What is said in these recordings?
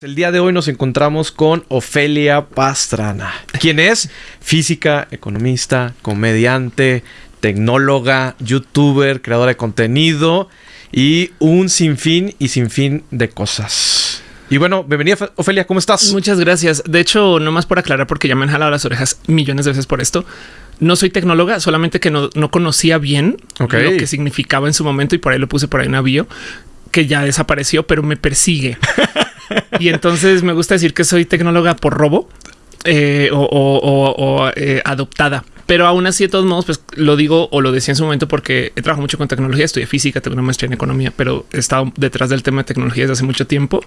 El día de hoy nos encontramos con Ofelia Pastrana, quien es física, economista, comediante, tecnóloga, youtuber, creadora de contenido y un sinfín y sinfín de cosas. Y bueno, bienvenida Ofelia, ¿cómo estás? Muchas gracias. De hecho, no más por aclarar, porque ya me han jalado las orejas millones de veces por esto. No soy tecnóloga, solamente que no, conocía bien lo que significaba en su momento y por ahí lo puse por ahí un bio que ya desapareció, pero me persigue. y entonces me gusta decir que soy tecnóloga por robo eh, o, eh, adoptada. Pero aún así, de todos modos, pues lo digo o lo decía en su momento porque he trabajado mucho con tecnología, estudié física, tengo una maestría en economía, pero he estado detrás del tema de tecnología desde hace mucho tiempo.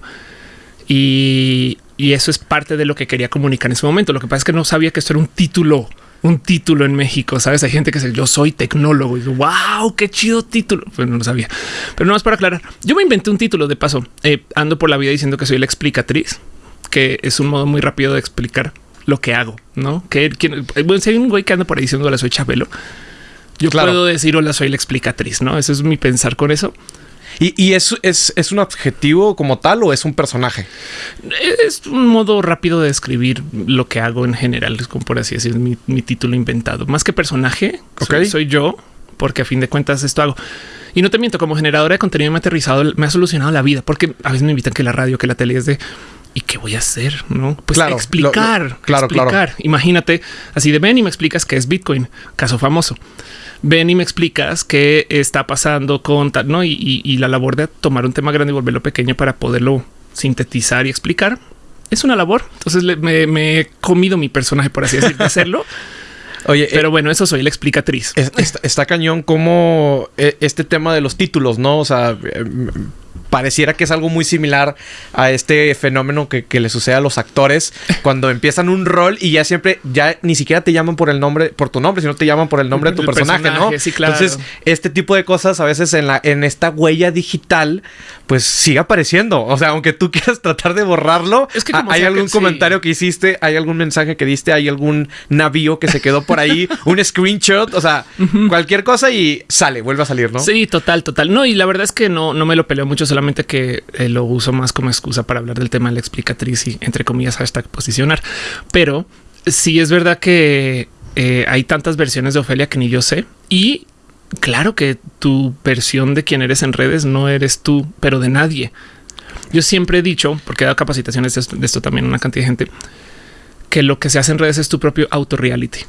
Y, y eso es parte de lo que quería comunicar en ese momento. Lo que pasa es que no sabía que esto era un título un título en México. Sabes, hay gente que dice yo soy tecnólogo y wow, qué chido título. Pues no lo sabía, pero no más para aclarar. Yo me inventé un título de paso. Eh, ando por la vida diciendo que soy la explicatriz, que es un modo muy rápido de explicar lo que hago, no? Que bueno, si hay un güey que anda por ahí diciendo hola, soy Chabelo. Yo puedo decir hola, soy la explicatriz, no? Eso es mi pensar con eso. ¿Y, es, es, un adjetivo como tal o es un personaje? Es un modo rápido de describir lo que hago en general, es como por así decir, mi, mi título inventado. Más que personaje, soy, yo, porque a fin de cuentas esto hago. Y no te miento, como generadora de contenido me ha aterrizado, me ha solucionado la vida, porque a veces me invitan que la radio, que la tele es de ¿y qué voy a hacer? No, pues explicar, claro, explicar. Imagínate así de ven y me explicas qué es Bitcoin, caso famoso ven y me explicas qué está pasando con tal, ¿no? Y, la labor de tomar un tema grande y volverlo pequeño para poderlo sintetizar y explicar es una labor. Entonces me, he comido mi personaje, por así decirlo, hacerlo. Oye, pero eh, bueno, eso soy la explicatriz. está, cañón como eh, este tema de los títulos, ¿no? O sea, eh, pareciera que es algo muy similar a este fenómeno que, le sucede a los actores cuando empiezan un rol y ya siempre, ya ni siquiera te llaman por el nombre, por tu nombre, sino te llaman por el nombre de tu personaje, ¿no? Sí, claro. Entonces, este tipo de cosas a veces en la, en esta huella digital, pues sigue apareciendo. O sea, aunque tú quieras tratar de borrarlo, es que hay algún comentario que hiciste, hay algún mensaje que diste, hay algún navío que se quedó por ahí, un screenshot, o sea, cualquier cosa y sale, vuelve a salir, ¿no? Sí, total, total. No, y la verdad es que no, no me lo peleo mucho, solamente que eh, lo uso más como excusa para hablar del tema de la explicatriz y entre comillas hashtag posicionar. Pero sí es verdad que eh, hay tantas versiones de Ofelia que ni yo sé. Y claro que tu versión de quién eres en redes no eres tú, pero de nadie. Yo siempre he dicho, porque he dado capacitaciones de esto, de esto también a una cantidad de gente, que lo que se hace en redes es tu propio auto-reality.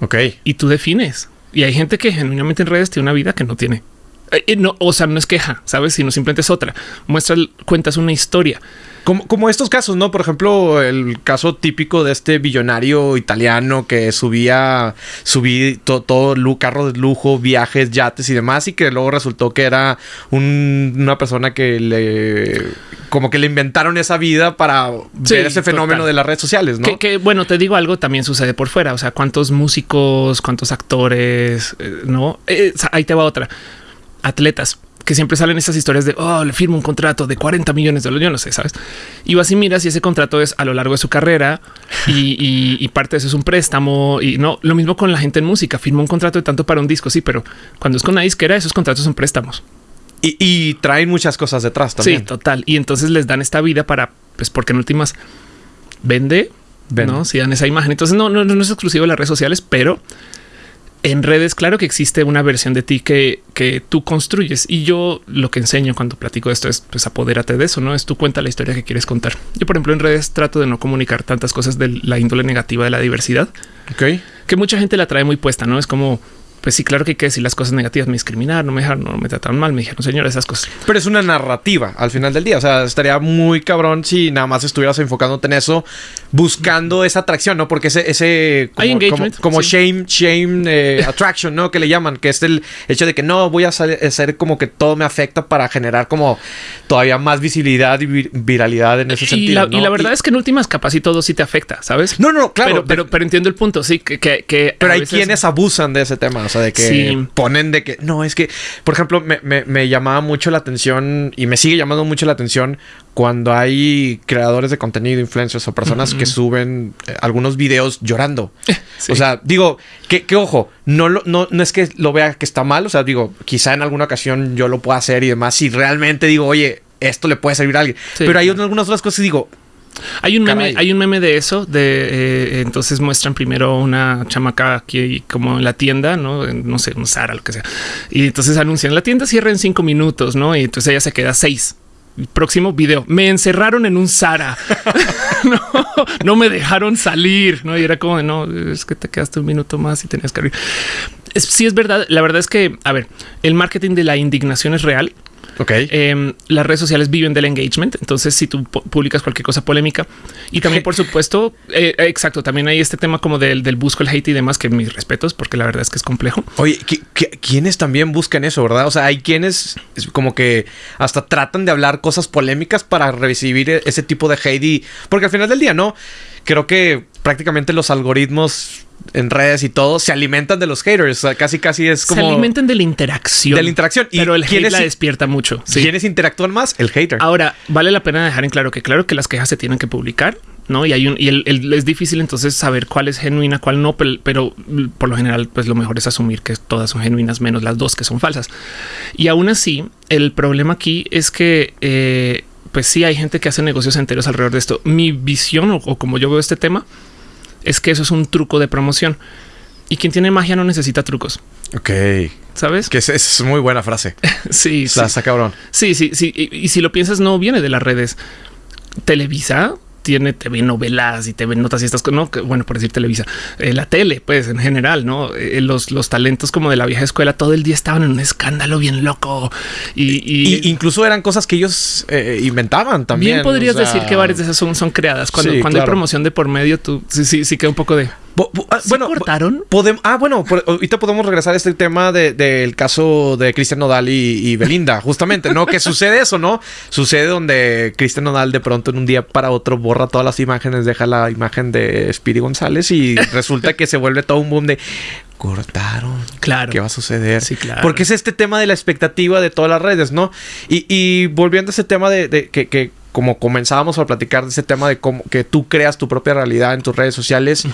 Ok. Y tú defines. Y hay gente que genuinamente en redes tiene una vida que no tiene. Eh, eh, no, o sea, no es queja, sabes, sino simplemente es otra. Muestra, cuentas una historia. Como, como, estos casos, ¿no? Por ejemplo, el caso típico de este billonario italiano que subía, subí todo, carro de lujo, viajes, yates y demás, y que luego resultó que era una persona que le como que le inventaron esa vida para ver ese fenómeno de las redes sociales, ¿no? Que, bueno, te digo algo, también sucede por fuera. O sea, cuántos músicos, cuántos actores, eh, no? ahí te va otra atletas que siempre salen esas historias de oh, le firmo un contrato de 40 millones de dólares. Yo no sé, sabes? Y vas y miras y ese contrato es a lo largo de su carrera y, parte de eso es un préstamo. Y no lo mismo con la gente en música. Firma un contrato de tanto para un disco. Sí, pero cuando es con una disquera, esos contratos son préstamos y, traen muchas cosas detrás también. Sí, total. Y entonces les dan esta vida para, pues, porque en últimas vende, no? Si dan esa imagen. Entonces no, no, no es exclusivo de las redes sociales, pero en redes, claro que existe una versión de ti que, que tú construyes. Y yo lo que enseño cuando platico esto es pues apodérate de eso, no es tu cuenta la historia que quieres contar. Yo, por ejemplo, en redes trato de no comunicar tantas cosas de la índole negativa de la diversidad. Ok. Que mucha gente la trae muy puesta, no es como pues sí, claro que hay que decir las cosas negativas, me discriminaron, no me dejaron, no me trataron mal, me dijeron, señor, esas cosas. Pero es una narrativa al final del día. O sea, estaría muy cabrón si nada más estuvieras enfocándote en eso, buscando esa atracción, ¿no? Porque ese, ese como, como, shame, shame eh, attraction, ¿no? Que le llaman, que es el hecho de que no voy a hacer como que todo me afecta para generar como todavía más visibilidad y viralidad en ese sentido. y la verdad es que en últimas capas y todo sí te afecta, ¿sabes? No, no, claro. Pero, pero, entiendo el punto, sí, que, que, pero hay quienes abusan de ese tema. O sea, de que ponen de que no es que, por ejemplo, me, llamaba mucho la atención y me sigue llamando mucho la atención cuando hay creadores de contenido, influencers o personas que suben eh, algunos videos llorando. O sea, digo, que, ojo, no, no, no es que lo vea que está mal. O sea, digo, quizá en alguna ocasión yo lo pueda hacer y demás. Si realmente digo, oye, esto le puede servir a alguien. Pero hay algunas otras cosas y digo, hay un meme, hay un meme de eso, de eh, entonces muestran primero una chamaca aquí como en la tienda, no, no sé, un Sara, lo que sea. Y entonces anuncian la tienda cierra en cinco minutos, no? Y entonces ella se queda seis. Próximo video. Me encerraron en un Sara. no, no me dejaron salir. No, y era como no, es que te quedaste un minuto más y tenías que abrir. sí, es verdad. La verdad es que, a ver, el marketing de la indignación es real. Ok. Em, las redes sociales viven del engagement. Entonces, si tú publicas cualquier cosa polémica y también, por supuesto, eh, exacto, también hay este tema como del, del, busco el hate y demás, que mis respetos, porque la verdad es que es complejo. Oye, quiénes también buscan eso, verdad? O sea, hay quienes como que hasta tratan de hablar cosas polémicas para recibir e-, ese tipo de hate y porque al final del día, no creo que prácticamente los algoritmos en redes y todo se alimentan de los haters. casi, casi es como. Se alimentan de la interacción. De la interacción. Pero el hate la despierta mucho. ¿Quiénes interactúan más? El hater. Ahora, vale la pena dejar en claro que, claro, que las quejas se tienen que publicar, no? Y hay un, y es difícil entonces saber cuál es genuina, cuál no, pero, por lo general, pues lo mejor es asumir que todas son genuinas, menos las dos que son falsas. Y aún así, el problema aquí es que. Eh, pues sí, hay gente que hace negocios enteros alrededor de esto. Mi visión o como yo veo este tema es que eso es un truco de promoción. Y quien tiene magia no necesita trucos. Ok. ¿Sabes? Que es, muy buena frase. sí, sí. está cabrón. Sí, sí, sí. y, si lo piensas, no viene de las redes. Televisa tiene TV novelas y TV notas y estas cosas, no, bueno, por decir Televisa, eh, la tele, pues en general, no eh, los, los talentos como de la vieja escuela todo el día estaban en un escándalo bien loco y, incluso eran cosas que ellos eh, inventaban también. Bien podrías decir que varias de esas son, son creadas cuando, cuando hay promoción de por medio. Tú sí, sí, sí queda un poco de Ah, bueno, cortaron. Podemos, ah, bueno, ahorita podemos regresar a este tema del caso de Cristian Nodal y, Belinda, justamente, ¿no? que sucede eso, ¿no? Sucede donde Cristian Nodal de pronto en un día para otro borra todas las imágenes, deja la imagen de Speedy González y resulta que se vuelve todo un boom de cortaron. Claro. ¿Qué va a suceder? Sí, claro. Porque es este tema de la expectativa de todas las redes, ¿no? Y, volviendo a ese tema de, que como comenzábamos a platicar de ese tema de cómo que tú creas tu propia realidad en tus redes sociales,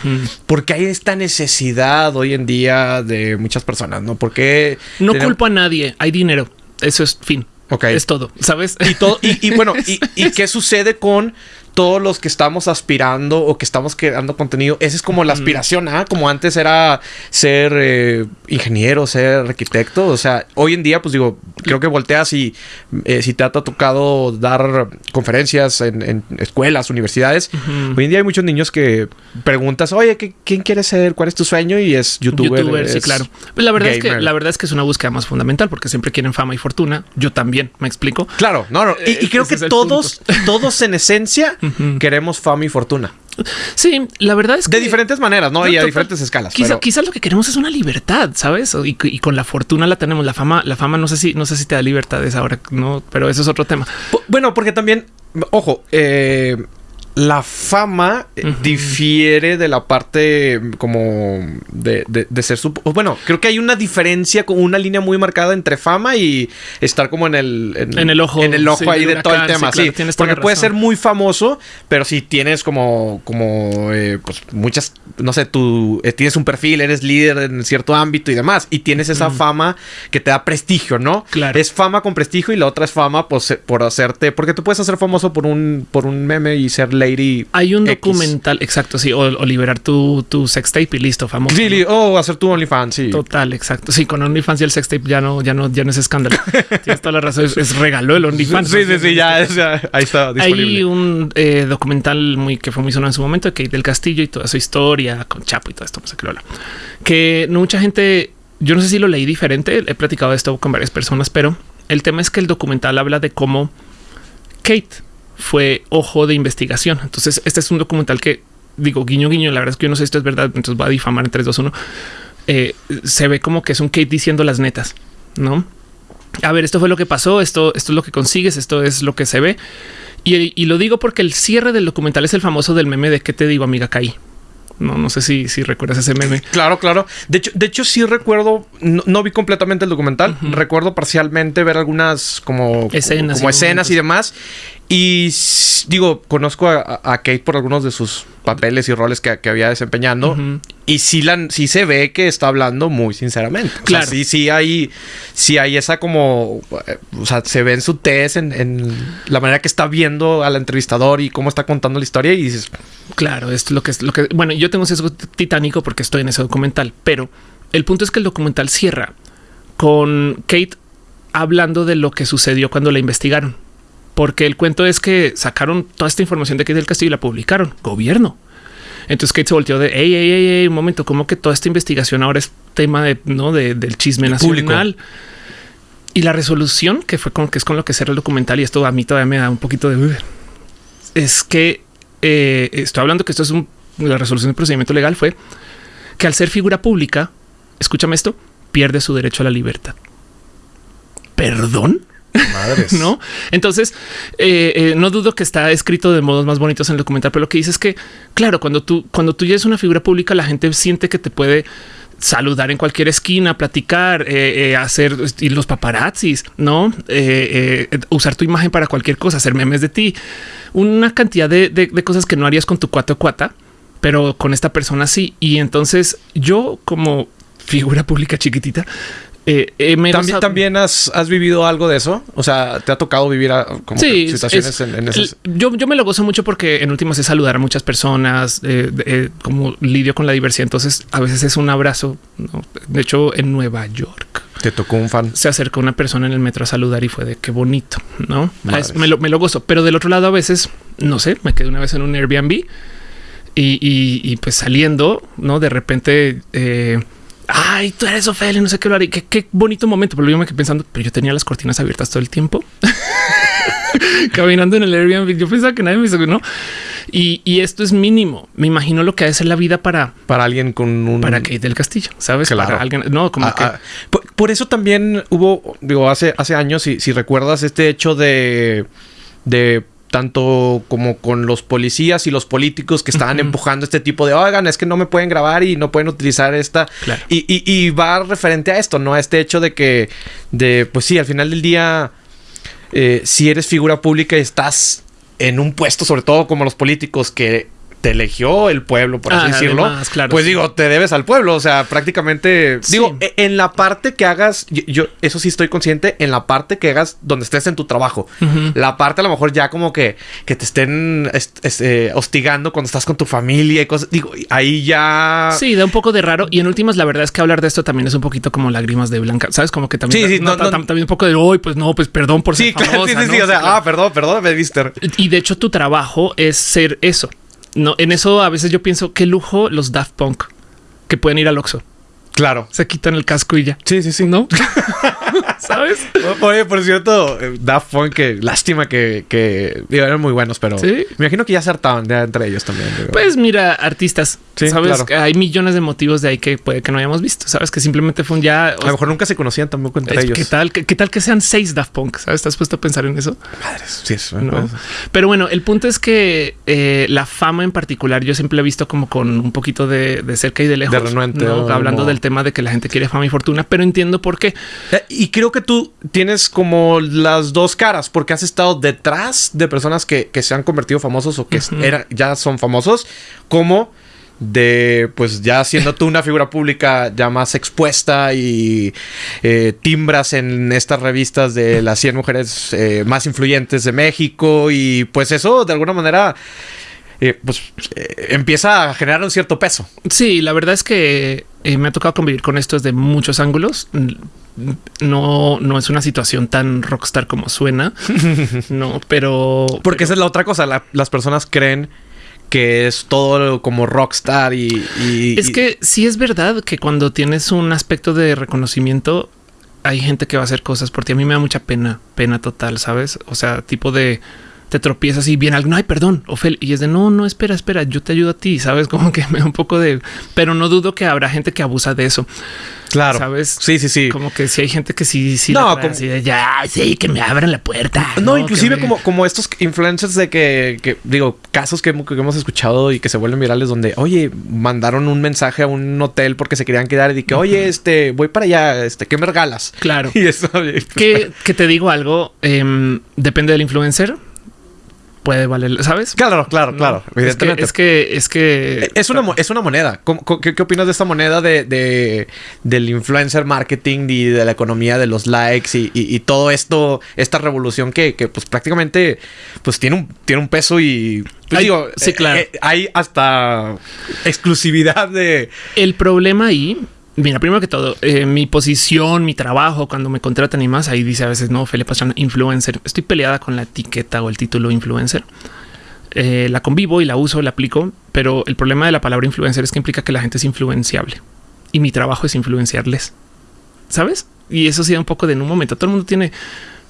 porque hay esta necesidad hoy en día de muchas personas, ¿no? Porque... No culpo a nadie, hay dinero, eso es fin. Ok. Es todo, ¿sabes? Y todo, y, bueno, y, y, qué sucede con todos los que estamos aspirando o que estamos creando contenido, esa es como la aspiración, ¿ah? Como antes era ser eh, ingeniero, ser arquitecto. O sea, hoy en día, pues digo, creo que volteas y eh, si te ha tocado dar conferencias en, escuelas, universidades, hoy en día hay muchos niños que preguntas, oye, ¿quién quieres ser? ¿Cuál es tu sueño? Y es youtuber. YouTuber, sí, claro. Pues la verdad es que la verdad es que es una búsqueda más fundamental porque siempre quieren fama y fortuna. Yo también, me explico. Claro, no, no. Y, y creo que todos, todos en esencia queremos fama y fortuna. Sí, la verdad es que... De diferentes maneras, ¿no? y a diferentes escalas. Quizás lo que queremos es una libertad, ¿sabes? Y, con la fortuna la tenemos. La fama, la fama no sé si, no sé si te da libertades ahora, ¿no? Pero eso es otro tema. Bueno, porque también, ojo, eh, la fama eh, difiere de la parte mm, como de, de, ser su... Bueno, creo que hay una diferencia, con una línea muy marcada entre fama y estar como en el... En, el ojo. En el ojo ahí de todo el tema, sí. porque puede ser muy famoso, pero si tienes como, como eh, pues muchas, no sé, tú eh, tienes un perfil, eres líder en cierto ámbito y demás, y tienes esa fama que te da prestigio, ¿no? Claro. Es fama con prestigio y la otra es fama pues, por hacerte... Porque tú puedes hacer famoso por un, por un meme y ser ley hay un documental, exacto, sí, o, liberar tu, tu sextape y listo, famoso. Sí, o hacer tu OnlyFans, sí. Total, exacto. Sí, con OnlyFans y el sextape ya no, ya no, ya no es escándalo. Tienes toda la razón, es, regalo el OnlyFans. Sí, sí, sí, ya, ahí está disponible. Hay un eh, documental muy que fue muy sonado en su momento, que del Castillo y toda su historia con Chapo y todo esto, no sé qué lo Que no mucha gente, yo no sé si lo leí diferente, he platicado esto con varias personas, pero el tema es que el documental habla de cómo Kate fue ojo de investigación. Entonces, este es un documental que digo guiño, guiño. La verdad es que yo no sé si esto es verdad, entonces va a difamar en 3, 2, 1. se ve como que es un Kate diciendo las netas, no? A ver, esto fue lo que pasó, esto, esto es lo que consigues, esto es lo que se ve. Y, lo digo porque el cierre del documental es el famoso del meme de qué te digo, amiga, caí. No, no sé si, si recuerdas ese meme. Claro, claro. De hecho, de hecho sí recuerdo, no, vi completamente el documental. Recuerdo parcialmente ver algunas como escenas, como escenas y demás. Y digo, conozco a, Kate por algunos de sus papeles y roles que, había desempeñando. Y sí, la, sí se ve que está hablando muy sinceramente. claro. sí, sí hay, sí hay esa como. O sea, se ve en su test, en, la manera que está viendo al entrevistador y cómo está contando la historia. Y dices. Claro, esto es lo que es lo que. Bueno, yo tengo sesgo titánico porque estoy en ese documental, pero el punto es que el documental cierra con Kate hablando de lo que sucedió cuando la investigaron porque el cuento es que sacaron toda esta información de Kate del Castillo y la publicaron. Gobierno. Entonces Kate se volteó de, hey, hey, hey, un momento, como que toda esta investigación ahora es tema de, ¿no? del chisme nacional. Y la resolución, que fue con que es con lo que cerra el documental, y esto a mí todavía me da un poquito de... es que eh, estoy hablando que esto es un, la resolución del procedimiento legal fue que al ser figura pública, escúchame esto, pierde su derecho a la libertad. ¿Perdón? Madres. no? Entonces, eh, eh, no dudo que está escrito de modos más bonitos en el documental, pero lo que dice es que, claro, cuando tú, cuando tú ya eres una figura pública, la gente siente que te puede saludar en cualquier esquina, platicar, eh, hacer los paparazzis, no usar tu imagen para cualquier cosa, hacer memes de ti, una cantidad de, cosas que no harías con tu cuate o cuata, pero con esta persona sí. Y entonces yo, como figura pública chiquitita, eh, eh, ¿También, ¿También has, vivido algo de eso? O sea, ¿te ha tocado vivir como situaciones en, esas? Yo, yo me lo gozo mucho porque en últimas es saludar a muchas personas, eh, como lidio con la diversidad. Entonces, a veces es un abrazo. De hecho, en Nueva York. Te tocó un fan. Se acercó una persona en el metro a saludar y fue de qué bonito, ¿no? me, lo, me lo gozo. Pero del otro lado, a veces, no sé, me quedé una vez en un Airbnb y, pues saliendo, ¿no? De repente ay, tú eres Ofelia, no sé qué lo haré. Qué, qué bonito momento. Pero yo me quedé pensando, pero yo tenía las cortinas abiertas todo el tiempo. Caminando en el Airbnb. Yo pensaba que nadie me hizo, ¿no? Y, y, esto es mínimo. Me imagino lo que ha de ser la vida para... Para alguien con un... Para Kate del Castillo, ¿sabes? Claro. Para alguien... No, como ah, que... Ah, por, eso también hubo, digo, hace, hace años, si, si recuerdas este hecho de... de tanto como con los policías y los políticos que estaban empujando este tipo de, oigan, es que no me pueden grabar y no pueden utilizar esta. Y, y, va referente a esto, ¿no? A este hecho de que, de, pues sí, al final del día, eh, si eres figura pública y estás en un puesto, sobre todo como los políticos, que te eligió el pueblo, por así ah, decirlo. pues digo, te debes al pueblo. O sea, prácticamente. Digo, e, en la parte que hagas, yo, eso sí estoy consciente, en la parte que hagas donde estés en tu trabajo. La parte a lo mejor ya como que, que te estén eh, hostigando cuando estás con tu familia y cosas. Digo, ahí ya. Sí, da un poco de raro. Y en últimas, la verdad es que hablar de esto también es un poquito como lágrimas de blanca. Sabes, como que también. Sí, sí, también un poco de hoy, pues no, pues perdón por ser sí, famosa, sí, sí, O sea, ah, perdón, perdón, me viste. Y de hecho, tu trabajo es ser eso no, en eso a veces yo pienso qué lujo los Daft Punk que pueden ir al Oxxo. Claro. Se quitan el casco y ya. Sí, sí, sí. ¿No? ¿Sabes? Oye, por cierto, eh, Daft Punk, que lástima que, que eran muy buenos, pero me imagino que ya se hartaban entre ellos también. Pues mira, artistas, sabes, hay millones de motivos de ahí que puede que no hayamos visto. Sabes que simplemente fue un ya. A lo mejor nunca se conocían tampoco entre ellos. ¿Qué tal? ¿Qué, tal que sean seis Daft Punk? ¿Sabes? ¿Estás puesto a pensar en eso? Madres, sí, eso. No. Pero bueno, el punto es que eh, la fama en particular, yo siempre he visto como con un poquito de, cerca y de lejos. De renuente. Hablando del tema de que la gente quiere fama y fortuna, pero entiendo por qué. Eh, y creo que tú tienes como las dos caras, porque has estado detrás de personas que, se han convertido famosos o que ya son famosos, como de pues ya siendo tú una figura pública ya más expuesta y eh, timbras en estas revistas de las 100 mujeres eh, más influyentes de México y pues eso de alguna manera eh, pues empieza a generar un cierto peso. Sí, la verdad es que me ha tocado convivir con esto desde muchos ángulos no, no es una situación tan rockstar como suena, no, pero porque esa es la otra cosa. las personas creen que es todo como rockstar y, es que sí es verdad que cuando tienes un aspecto de reconocimiento hay gente que va a hacer cosas por ti. A mí me da mucha pena, pena total, sabes? O sea, tipo de te tropiezas y viene algo, ay, perdón, Ofel, y es de no, no, espera, espera, yo te ayudo a ti, sabes, como que me da un poco de, pero no dudo que habrá gente que abusa de eso. Claro. ¿Sabes? Sí, sí, sí. Como que si hay gente que sí, sí. No, como... ya, sí, que me abran la puerta. No, inclusive como, como estos influencers de que, digo, casos que, hemos escuchado y que se vuelven virales donde, oye, mandaron un mensaje a un hotel porque se querían quedar y dije, oye, este, voy para allá, este, ¿qué me regalas? Claro. Y eso. que, que te digo algo, em, depende del influencer puede valer, ¿sabes? Claro, claro, claro. Es que, es que, es que es una, es una moneda. qué, opinas de esta moneda de, del influencer marketing y de la economía de los likes y, todo esto, esta revolución que, pues prácticamente pues tiene un, tiene un peso y pues, digo, sí, claro. Eh, hay hasta exclusividad de. El problema ahí Mira, primero que todo, eh, mi posición, mi trabajo, cuando me contratan y más, ahí dice a veces, no, Felipe Pastrana, influencer. Estoy peleada con la etiqueta o el título influencer. Eh, la convivo y la uso, la aplico, pero el problema de la palabra influencer es que implica que la gente es influenciable y mi trabajo es influenciarles. ¿Sabes? Y eso sí da un poco de en un momento. Todo el mundo tiene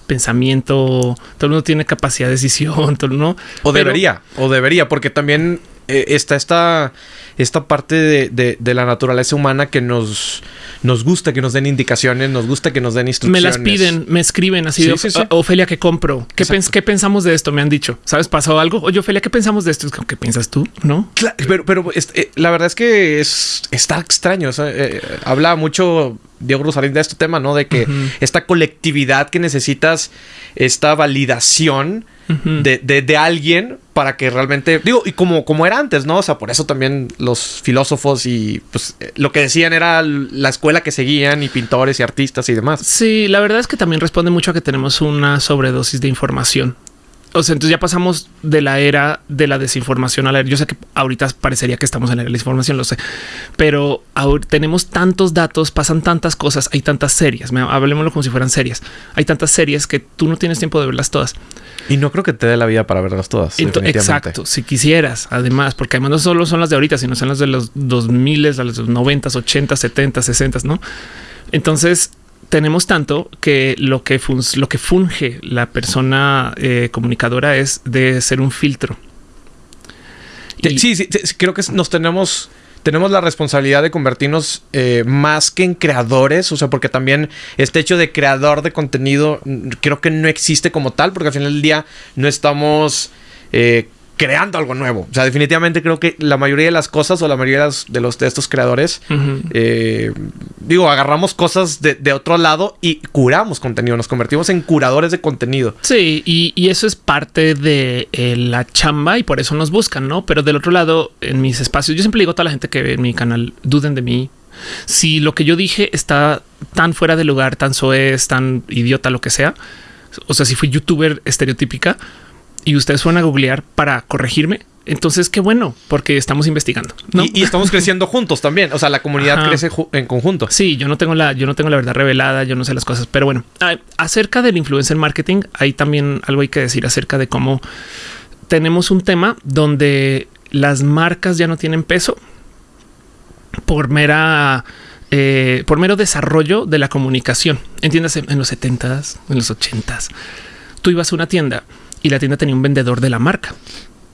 pensamiento, todo el mundo tiene capacidad de decisión, todo, ¿no? O debería, o debería, porque también eh, está esta, esta parte de, de, la naturaleza humana que nos, nos gusta que nos den indicaciones, nos gusta que nos den instrucciones. Me las piden, me escriben así de Ofelia, ¿qué compro? ¿Qué, ¿Qué, pensamos de esto? Me han dicho, ¿sabes? ¿Pasó algo? Oye, Ofelia, ¿qué pensamos de esto? ¿Qué piensas tú? No, pero, pero este, la verdad es que es, está extraño. Eh, habla mucho Diego Rosalín de este tema, ¿no? De que esta colectividad que necesitas, esta validación de, de, alguien para que realmente, digo, y como, como era antes, ¿no? O sea, por eso también los filósofos y pues eh, lo que decían era la escuela que seguían y pintores y artistas y demás. Sí, la verdad es que también responde mucho a que tenemos una sobredosis de información. O sea, entonces ya pasamos de la era de la desinformación a la era. Yo sé que ahorita parecería que estamos en la era de la información, lo sé, pero ahora tenemos tantos datos, pasan tantas cosas, hay tantas series. Hablemoslo como si fueran series. Hay tantas series que tú no tienes tiempo de verlas todas. Y no creo que te dé la vida para verlas todas. exacto. Si quisieras, además, porque además no solo son las de ahorita, sino son las de los 2000, las de los 90, 80, 70, 60, no? Entonces, tenemos tanto que lo que, lo que funge la persona eh, comunicadora es de ser un filtro. sí, sí, creo que nos tenemos tenemos la responsabilidad de convertirnos eh, más que en creadores, o sea, porque también este hecho de creador de contenido creo que no existe como tal, porque al final del día no estamos eh, creando algo nuevo. O sea, definitivamente creo que la mayoría de las cosas o la mayoría de, los, de estos creadores, eh, digo, agarramos cosas de, otro lado y curamos contenido, nos convertimos en curadores de contenido. Sí, y, eso es parte de eh, la chamba y por eso nos buscan, ¿no? Pero del otro lado, en mis espacios, yo siempre digo a toda la gente que ve en mi canal, duden de mí. Si lo que yo dije está tan fuera de lugar, tan soez, tan idiota, lo que sea, o sea, si fui youtuber estereotípica, y ustedes fueron a googlear para corregirme, entonces qué bueno, porque estamos investigando. Y, estamos creciendo juntos también. O sea, la comunidad crece en conjunto. Sí, yo no tengo la, yo no tengo la verdad revelada, yo no sé las cosas, pero bueno, acerca del influencer marketing, hay también algo hay que decir acerca de cómo tenemos un tema donde las marcas ya no tienen peso por mera eh, por mero desarrollo de la comunicación. Entiéndase, en los 70s, en los 80s, tú ibas a una tienda y la tienda tenía un vendedor de la marca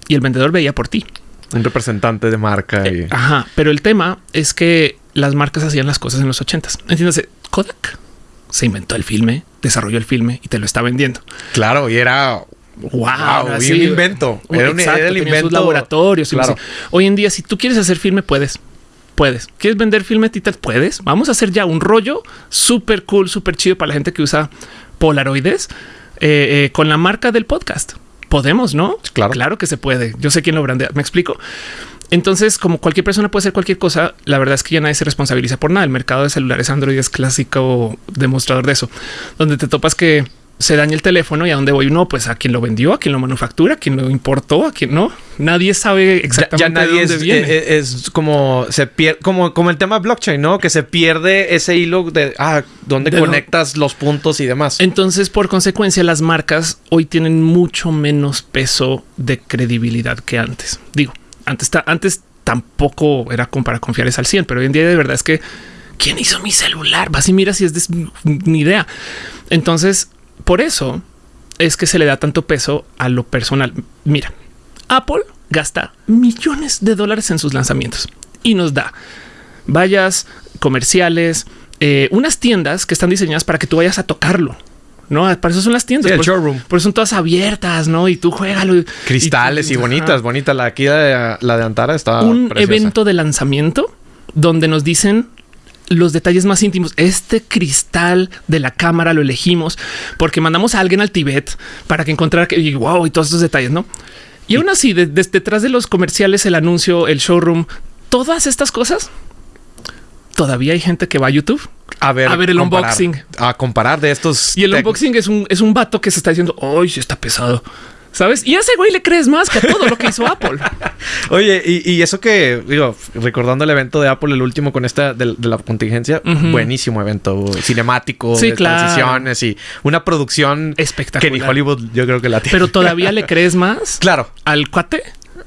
y el vendedor veía por ti. Un representante de marca. Y... Eh, ajá, pero el tema es que las marcas hacían las cosas en los ochentas. Entiéndase, Kodak se inventó el filme, desarrolló el filme y te lo está vendiendo. Claro, y era wow, un invento. Era, un, exacto, el invento. Sus laboratorios. Claro. Hoy en día, si tú quieres hacer filme, puedes. Puedes. ¿Quieres vender filmetitas? Puedes. Vamos a hacer ya un rollo súper cool, súper chido para la gente que usa polaroides eh, eh, con la marca del podcast. Podemos, ¿no? Claro. Claro que se puede. Yo sé quién lo brandea. Me explico. Entonces, como cualquier persona puede hacer cualquier cosa, la verdad es que ya nadie se responsabiliza por nada. El mercado de celulares Android es clásico demostrador de eso, donde te topas que se daña el teléfono y a dónde voy. No, pues a quien lo vendió, a quien lo manufactura, a quien lo importó, a quien no. Nadie sabe exactamente ya, nadie de dónde es, viene. Eh, es, como se pierde, como, como el tema blockchain, no? Que se pierde ese hilo de ah, dónde conectas los puntos y demás. Entonces, por consecuencia, las marcas hoy tienen mucho menos peso de credibilidad que antes. Digo, antes, antes tampoco era como para confiar al 100, pero hoy en día de verdad es que quién hizo mi celular? Vas y mira si es de mi idea. Entonces, por eso es que se le da tanto peso a lo personal. Mira, Apple gasta millones de dólares en sus lanzamientos y nos da vallas comerciales, eh, unas tiendas que están diseñadas para que tú vayas a tocarlo. No, para eso son las tiendas. el showroom. Por eso son todas abiertas, ¿no? Y tú juégalo. Cristales y, bonitas, bonita. La aquí de, la de Antara está. Un evento de lanzamiento donde nos dicen los detalles más íntimos. Este cristal de la cámara lo elegimos porque mandamos a alguien al Tibet para que encontrara que y wow y todos estos detalles, no? Y aún así, detrás de los comerciales, el anuncio, el showroom, todas estas cosas todavía hay gente que va a YouTube a ver, a ver el unboxing, a comparar de estos. Y el unboxing es un, es un vato que se está diciendo, hoy sí está pesado. ¿Sabes? Y a ese güey le crees más que a todo lo que hizo Apple. Oye, y, eso que, digo, recordando el evento de Apple, el último con esta de, la contingencia, buenísimo evento, cinemático, de transiciones y una producción espectacular. Que ni Hollywood yo creo que la tiene. Pero todavía le crees más. Claro. Al cuate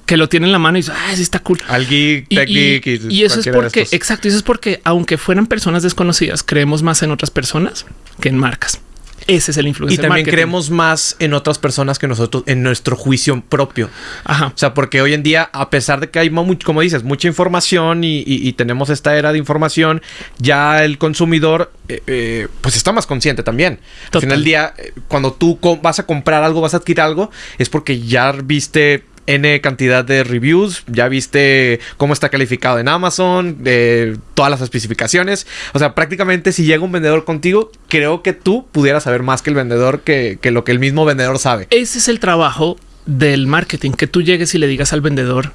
que lo tiene en la mano y dice, ah, sí está cool. Al geek, tech y, geek. Y, eso es porque, exacto, eso es porque aunque fueran personas desconocidas, creemos más en otras personas que en marcas. Ese es el influencer. Y también creemos más en otras personas que nosotros, en nuestro juicio propio. Ajá. O sea, porque hoy en día, a pesar de que hay, como dices, mucha información y, tenemos esta era de información, ya el consumidor, eh, eh, pues está más consciente también. Al final del día, eh, cuando tú vas a comprar algo, vas a adquirir algo, es porque ya viste N cantidad de reviews, ya viste cómo está calificado en Amazon, de todas las especificaciones. O sea, prácticamente si llega un vendedor contigo, creo que tú pudieras saber más que el vendedor que, lo que el mismo vendedor sabe. Ese es el trabajo del marketing, que tú llegues y le digas al vendedor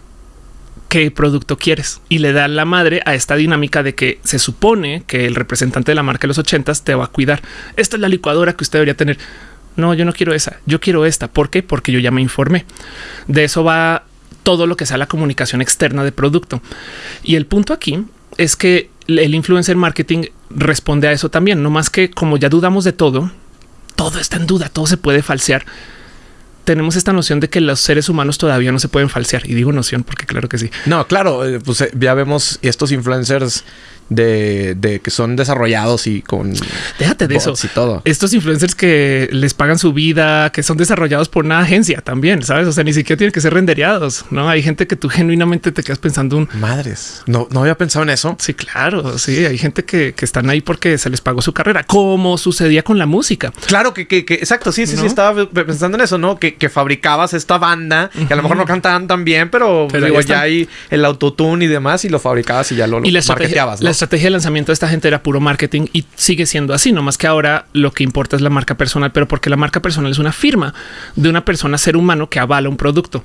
qué producto quieres y le da la madre a esta dinámica de que se supone que el representante de la marca de los ochentas te va a cuidar. Esta es la licuadora que usted debería tener no, yo no quiero esa, yo quiero esta. ¿Por qué? Porque yo ya me informé. De eso va todo lo que sea la comunicación externa de producto. Y el punto aquí es que el influencer marketing responde a eso también, no más que como ya dudamos de todo, todo está en duda, todo se puede falsear. Tenemos esta noción de que los seres humanos todavía no se pueden falsear. Y digo noción porque claro que sí. No, claro, eh, pues eh, ya vemos estos influencers de, que son desarrollados y con déjate de eso y todo. Estos influencers que les pagan su vida, que son desarrollados por una agencia también, sabes? O sea, ni siquiera tienen que ser rendereados, no hay gente que tú genuinamente te quedas pensando un madres. No, no había pensado en eso. Sí, claro. Sí, hay gente que, están ahí porque se les pagó su carrera, como sucedía con la música. Claro que, que, exacto. Sí, sí, sí. Estaba pensando en eso, no? Que, fabricabas esta banda que a lo mejor no cantaban tan bien, pero, pero ya hay el autotune y demás y lo fabricabas y ya lo, y la ¿no? Estrategia de lanzamiento de esta gente era puro marketing y sigue siendo así, no más que ahora lo que importa es la marca personal, pero porque la marca personal es una firma de una persona ser humano que avala un producto.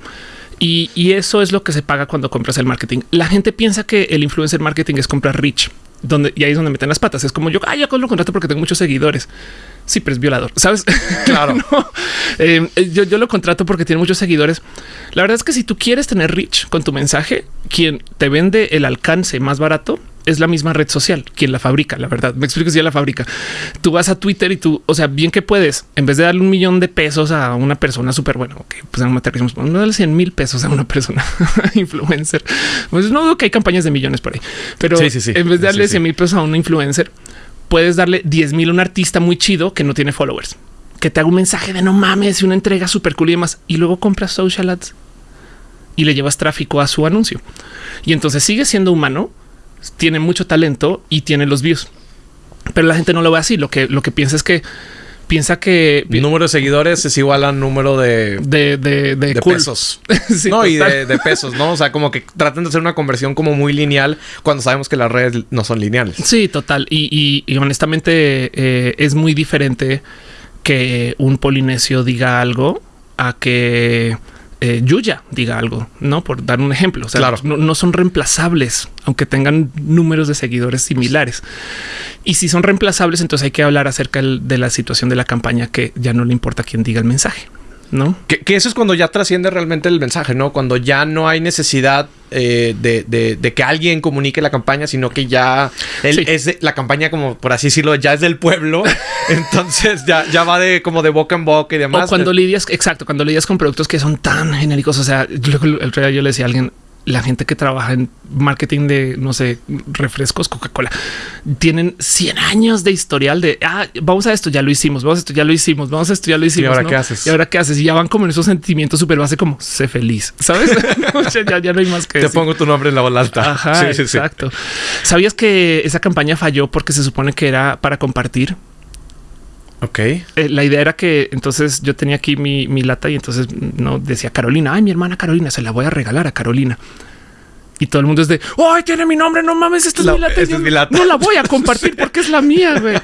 Y, eso es lo que se paga cuando compras el marketing. La gente piensa que el influencer marketing es comprar rich, donde y ahí es donde meten las patas. Es como yo, ah, yo lo contrato porque tengo muchos seguidores. Sí, pero es violador, sabes? Claro. Eh, yo, yo lo contrato porque tiene muchos seguidores. La verdad es que si tú quieres tener rich con tu mensaje, quien te vende el alcance más barato es la misma red social quien la fabrica. La verdad, me explico si la fabrica. Tú vas a Twitter y tú, o sea, bien que puedes, en vez de darle un millón de pesos a una persona súper buena, ok, pues no no darle 100 mil pesos a una persona influencer. Pues no dudo que hay campañas de millones por ahí, pero en vez de darle 100 mil pesos a una influencer, puedes darle 10 mil a un artista muy chido que no tiene followers, que te haga un mensaje de no mames y una entrega súper cool y demás, y luego compras social ads y le llevas tráfico a su anuncio. Y entonces sigue siendo humano, tiene mucho talento y tiene los views. Pero la gente no lo ve así. Lo que, lo que piensa es que piensa que número de seguidores es igual al número de, de, de, pesos. no, y de, pesos, no? O sea, como que tratan de hacer una conversión como muy lineal cuando sabemos que las redes no son lineales. Sí, total. Y, y, honestamente eh, es muy diferente que un polinesio diga algo a que eh, Yuya diga algo, no por dar un ejemplo. O sea, claro. no, son reemplazables, aunque tengan números de seguidores similares. Y si son reemplazables, entonces hay que hablar acerca de la situación de la campaña que ya no le importa quién diga el mensaje. ¿No? Que, eso es cuando ya trasciende realmente el mensaje, ¿no? Cuando ya no hay necesidad eh, de, que alguien comunique la campaña, sino que ya es la campaña, como por así decirlo, ya es del pueblo. Entonces ya, ya va de como de boca en boca y demás. O cuando lidias, exacto, cuando lidias con productos que son tan genéricos. O sea, yo, el yo le decía a alguien, la gente que trabaja en marketing de, no sé, refrescos, Coca-Cola, tienen 100 años de historial de, ah, vamos a esto, ya lo hicimos, vamos a esto, ya lo hicimos, vamos a esto, ya lo hicimos. ¿Y ahora qué haces? Y ahora qué haces? Y ya van como en esos sentimientos súper base como, sé feliz, ¿sabes? ya, no hay más que Te pongo tu nombre en la bola alta. Ajá, exacto. ¿Sabías que esa campaña falló porque se supone que era para compartir? Ok. Eh, la idea era que entonces yo tenía aquí mi, lata y entonces no decía Carolina, ay, mi hermana Carolina, se la voy a regalar a Carolina. Y todo el mundo es de, ay, tiene mi nombre, no mames, esta es, mi lata. es mi lata. No la voy a compartir porque es la mía, güey.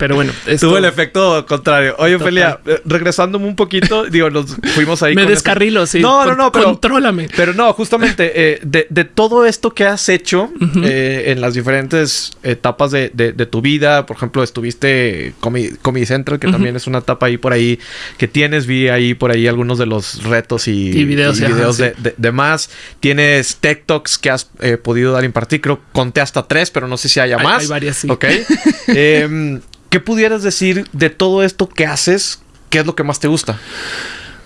Pero bueno, tuvo el efecto contrario. Oye, Ophelia, eh, regresándome un poquito, digo, nos fuimos ahí. Me descarrilo, sí. No, no, no, pero contrólame. Pero no, justamente eh, de, todo esto que has hecho eh, en las diferentes etapas de, tu vida, por ejemplo, estuviste Comedy, Central, que también es una etapa ahí por ahí que tienes. Vi ahí por ahí algunos de los retos y, videos, de, más. Tienes talks que has podido dar impartir. Creo conté hasta tres, pero no sé si haya más. Hay varias, sí. Ok. Em, ¿Qué pudieras decir de todo esto que haces? ¿Qué es lo que más te gusta?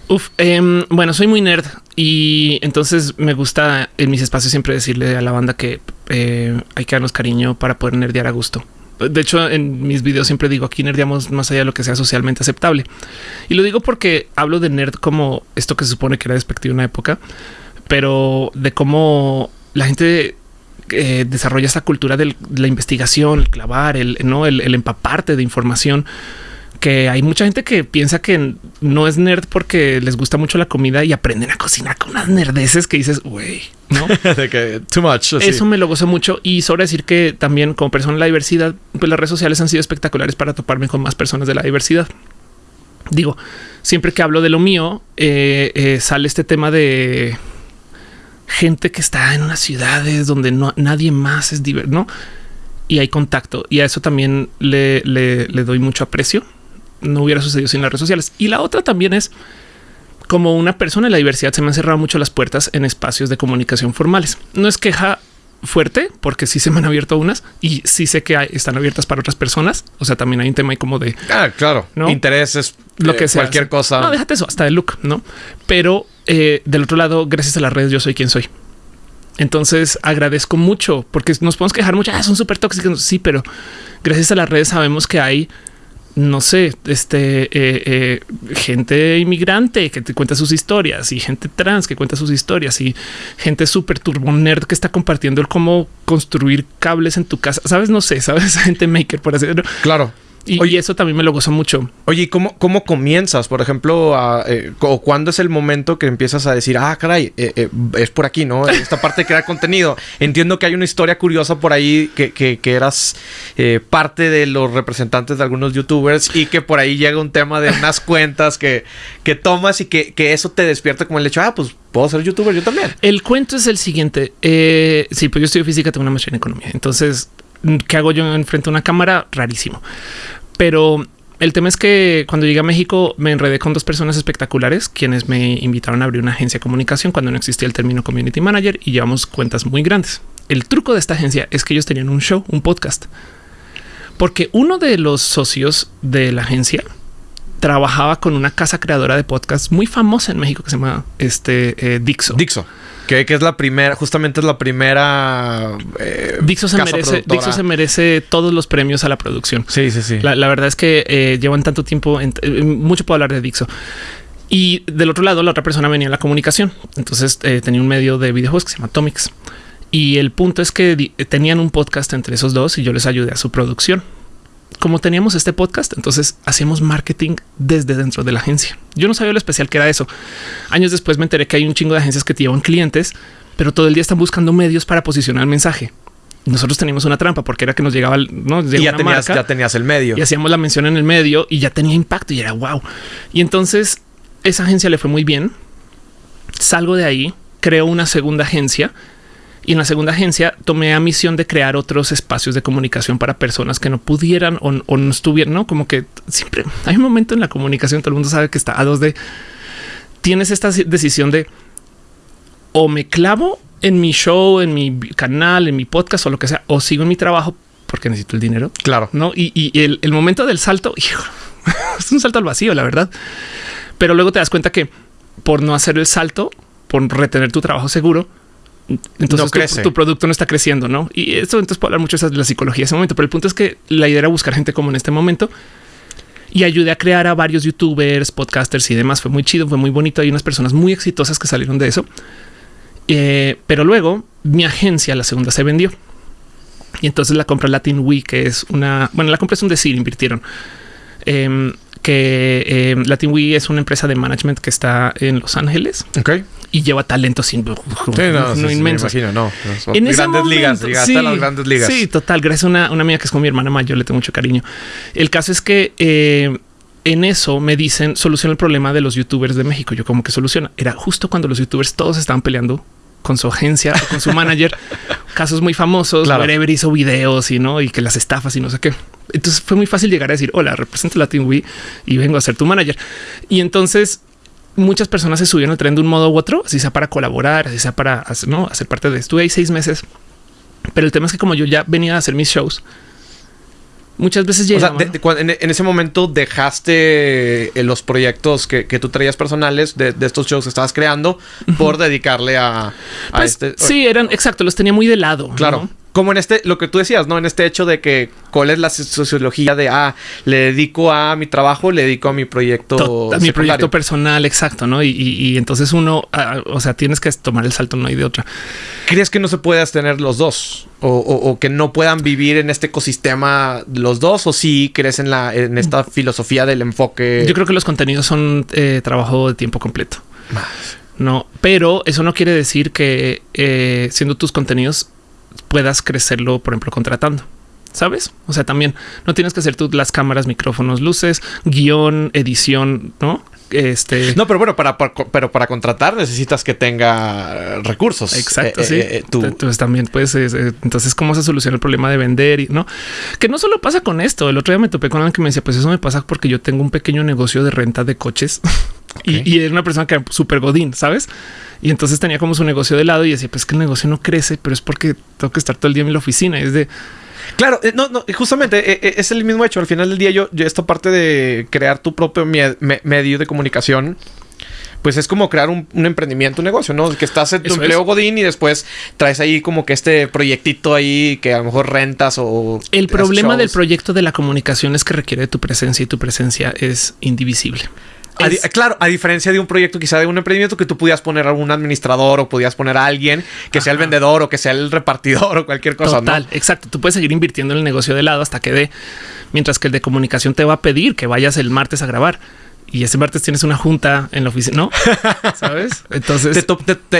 Uf, em, bueno, soy muy nerd y entonces me gusta en mis espacios siempre decirle a la banda que eh, hay que darnos cariño para poder nerdear a gusto. De hecho, en mis videos siempre digo aquí nerdeamos más allá de lo que sea socialmente aceptable. Y lo digo porque hablo de nerd como esto que se supone que era despectivo en una época, pero de cómo la gente eh, desarrolla esta cultura de la investigación, el clavar, el, ¿no? el, empaparte de información que hay mucha gente que piensa que no es nerd porque les gusta mucho la comida y aprenden a cocinar con unas nerdeces que dices, güey, no? too much. Eso me lo gozo mucho y sobre decir que también como persona de la diversidad, pues las redes sociales han sido espectaculares para toparme con más personas de la diversidad. Digo, siempre que hablo de lo mío, eh, eh, sale este tema de gente que está en unas ciudades donde no, nadie más es diverso. Y hay contacto y a eso también le, le, doy mucho aprecio. No hubiera sucedido sin las redes sociales. Y la otra también es como una persona en la diversidad se me han cerrado mucho las puertas en espacios de comunicación formales. No es queja fuerte porque sí se me han abierto unas y sí sé que están abiertas para otras personas. O sea, también hay un tema ahí como de ah, claro, ¿no? intereses, lo que sea, cualquier cosa. No, déjate eso hasta el look, no? Pero eh, del otro lado, gracias a las redes, yo soy quien soy. Entonces agradezco mucho porque nos podemos quejar mucho. Ah, son súper tóxicos. Sí, pero gracias a las redes sabemos que hay no sé, este eh, eh, gente inmigrante que te cuenta sus historias y gente trans que cuenta sus historias y gente súper turbo nerd que está compartiendo el cómo construir cables en tu casa. Sabes, no sé, sabes, gente maker por decirlo. Claro. Y, Oye, eso también me lo gozo mucho. Oye, ¿cómo, cómo comienzas? Por ejemplo, eh, o cuándo es el momento que empiezas a decir, ah, caray, eh, eh, es por aquí, ¿no? Esta parte de crear contenido. Entiendo que hay una historia curiosa por ahí que, que, eras parte de los representantes de algunos youtubers y que por ahí llega un tema de unas cuentas que, que tomas y que, que eso te despierta como el hecho, ah, pues puedo ser youtuber yo también. El cuento es el siguiente. sí, pues yo estudio física, tengo una maestría en economía. Entonces, ¿qué hago yo enfrente a una cámara? Rarísimo. Pero el tema es que cuando llegué a México me enredé con dos personas espectaculares quienes me invitaron a abrir una agencia de comunicación cuando no existía el término community manager y llevamos cuentas muy grandes. El truco de esta agencia es que ellos tenían un show, un podcast, porque uno de los socios de la agencia trabajaba con una casa creadora de podcasts muy famosa en México que se llama este eh, Dixo. Dixo. Que, es la primera, justamente es la primera. Eh, Dixo, se merece, Dixo se merece todos los premios a la producción. Sí, sí, sí. La, verdad es que eh, llevan tanto tiempo, en, eh, mucho puedo hablar de Dixo. Y del otro lado, la otra persona venía en la comunicación. Entonces tenía un medio de videojuegos que se llama Atomics. Y el punto es que tenían un podcast entre esos dos y yo les ayudé a su producción como teníamos este podcast, entonces hacíamos marketing desde dentro de la agencia. Yo no sabía lo especial que era eso. Años después me enteré que hay un chingo de agencias que te llevan clientes, pero todo el día están buscando medios para posicionar el mensaje. Nosotros teníamos una trampa porque era que nos llegaba, ¿no? y ya tenías, ya tenías el medio y hacíamos la mención en el medio y ya tenía impacto y era wow. Y entonces esa agencia le fue muy bien. Salgo de ahí, creo una segunda agencia y en la segunda agencia tomé a misión de crear otros espacios de comunicación para personas que no pudieran o, no estuvieran, ¿no? Como que siempre hay un momento en la comunicación, todo el mundo sabe que está a dos de... Tienes esta decisión de o me clavo en mi show, en mi canal, en mi podcast o lo que sea, o sigo en mi trabajo porque necesito el dinero. Claro. No, y, el, el, momento del salto es un salto al vacío, la verdad. Pero luego te das cuenta que por no hacer el salto, por retener tu trabajo seguro, entonces tu, producto no está creciendo, ¿no? Y eso entonces puedo hablar mucho de la psicología en ese momento, pero el punto es que la idea era buscar gente como en este momento y ayudé a crear a varios youtubers, podcasters y demás. Fue muy chido, fue muy bonito. Hay unas personas muy exitosas que salieron de eso. Eh, pero luego mi agencia, la segunda, se vendió. Y entonces la compra Latin Week, que es una, bueno, la compra es un decir, invirtieron. Em, que eh, Latin es una empresa de management que está en Los Ángeles. Y lleva talento sin no, no. Me no, en grandes ligas, sí, las grandes ligas. Sí, total. Gracias a una, una amiga que es con mi hermana mayor, le tengo mucho cariño. El caso es que eh, en eso me dicen soluciona el problema de los youtubers de México. Yo como que soluciona. Era justo cuando los youtubers todos estaban peleando con su agencia o con su manager. casos muy famosos. Claro. Wherever hizo videos y no, y que las estafas y no sé qué. Entonces fue muy fácil llegar a decir hola, represento Latin Wii y vengo a ser tu manager. Y entonces muchas personas se subieron al tren de un modo u otro, así sea para colaborar, así sea para hacer, ¿no? hacer parte de esto. Estuve ahí seis meses, pero el tema es que como yo ya venía a hacer mis shows, muchas veces llegaba. O sea, en, ese momento dejaste eh, los proyectos que, tú traías personales de, estos shows que estabas creando por dedicarle a, pues, este. Sí, eran exacto, los tenía muy de lado. Claro como en este, lo que tú decías, ¿no? En este hecho de que cuál es la sociología de, ah, le dedico a mi trabajo, le dedico a mi proyecto. A mi proyecto personal, exacto, ¿no? Y, entonces uno, ah, o sea, tienes que tomar el salto, no hay de otra. ¿Crees que no se puede tener los dos? O, que no puedan vivir en este ecosistema los dos? ¿O sí crees en, la, en esta filosofía del enfoque? Yo creo que los contenidos son eh, trabajo de tiempo completo. No, pero eso no quiere decir que eh, siendo tus contenidos puedas crecerlo, por ejemplo, contratando. ¿Sabes? O sea, también no tienes que hacer tú las cámaras, micrófonos, luces, guion, edición, ¿no? Este... No, pero bueno, para, pero para contratar necesitas que tenga recursos. Exacto, eh, sí. Eh, eh, tú... Entonces también pues entonces cómo se soluciona el problema de vender y no que no solo pasa con esto. El otro día me topé con alguien que me decía, pues eso me pasa porque yo tengo un pequeño negocio de renta de coches y, y, era una persona que era súper godín, sabes? Y entonces tenía como su negocio de lado y decía, pues que el negocio no crece, pero es porque tengo que estar todo el día en la oficina. Es de Claro, eh, no, no, justamente eh, eh, es el mismo hecho. Al final del día, yo, yo esta parte de crear tu propio medio de comunicación, pues es como crear un, emprendimiento, un negocio, ¿no? Que estás en tu empleo Godín y después traes ahí como que este proyectito ahí que a lo mejor rentas o... El problema del proyecto de la comunicación es que requiere tu presencia y tu presencia es indivisible claro, a diferencia de un proyecto quizá de un emprendimiento que tú pudieras poner a algún administrador o podías poner a alguien que sea el vendedor o que sea el repartidor o cualquier cosa. Total, exacto. Tú puedes seguir invirtiendo en el negocio de lado hasta que dé, mientras que el de comunicación te va a pedir que vayas el martes a grabar y ese martes tienes una junta en la oficina, ¿no? ¿Sabes? Entonces...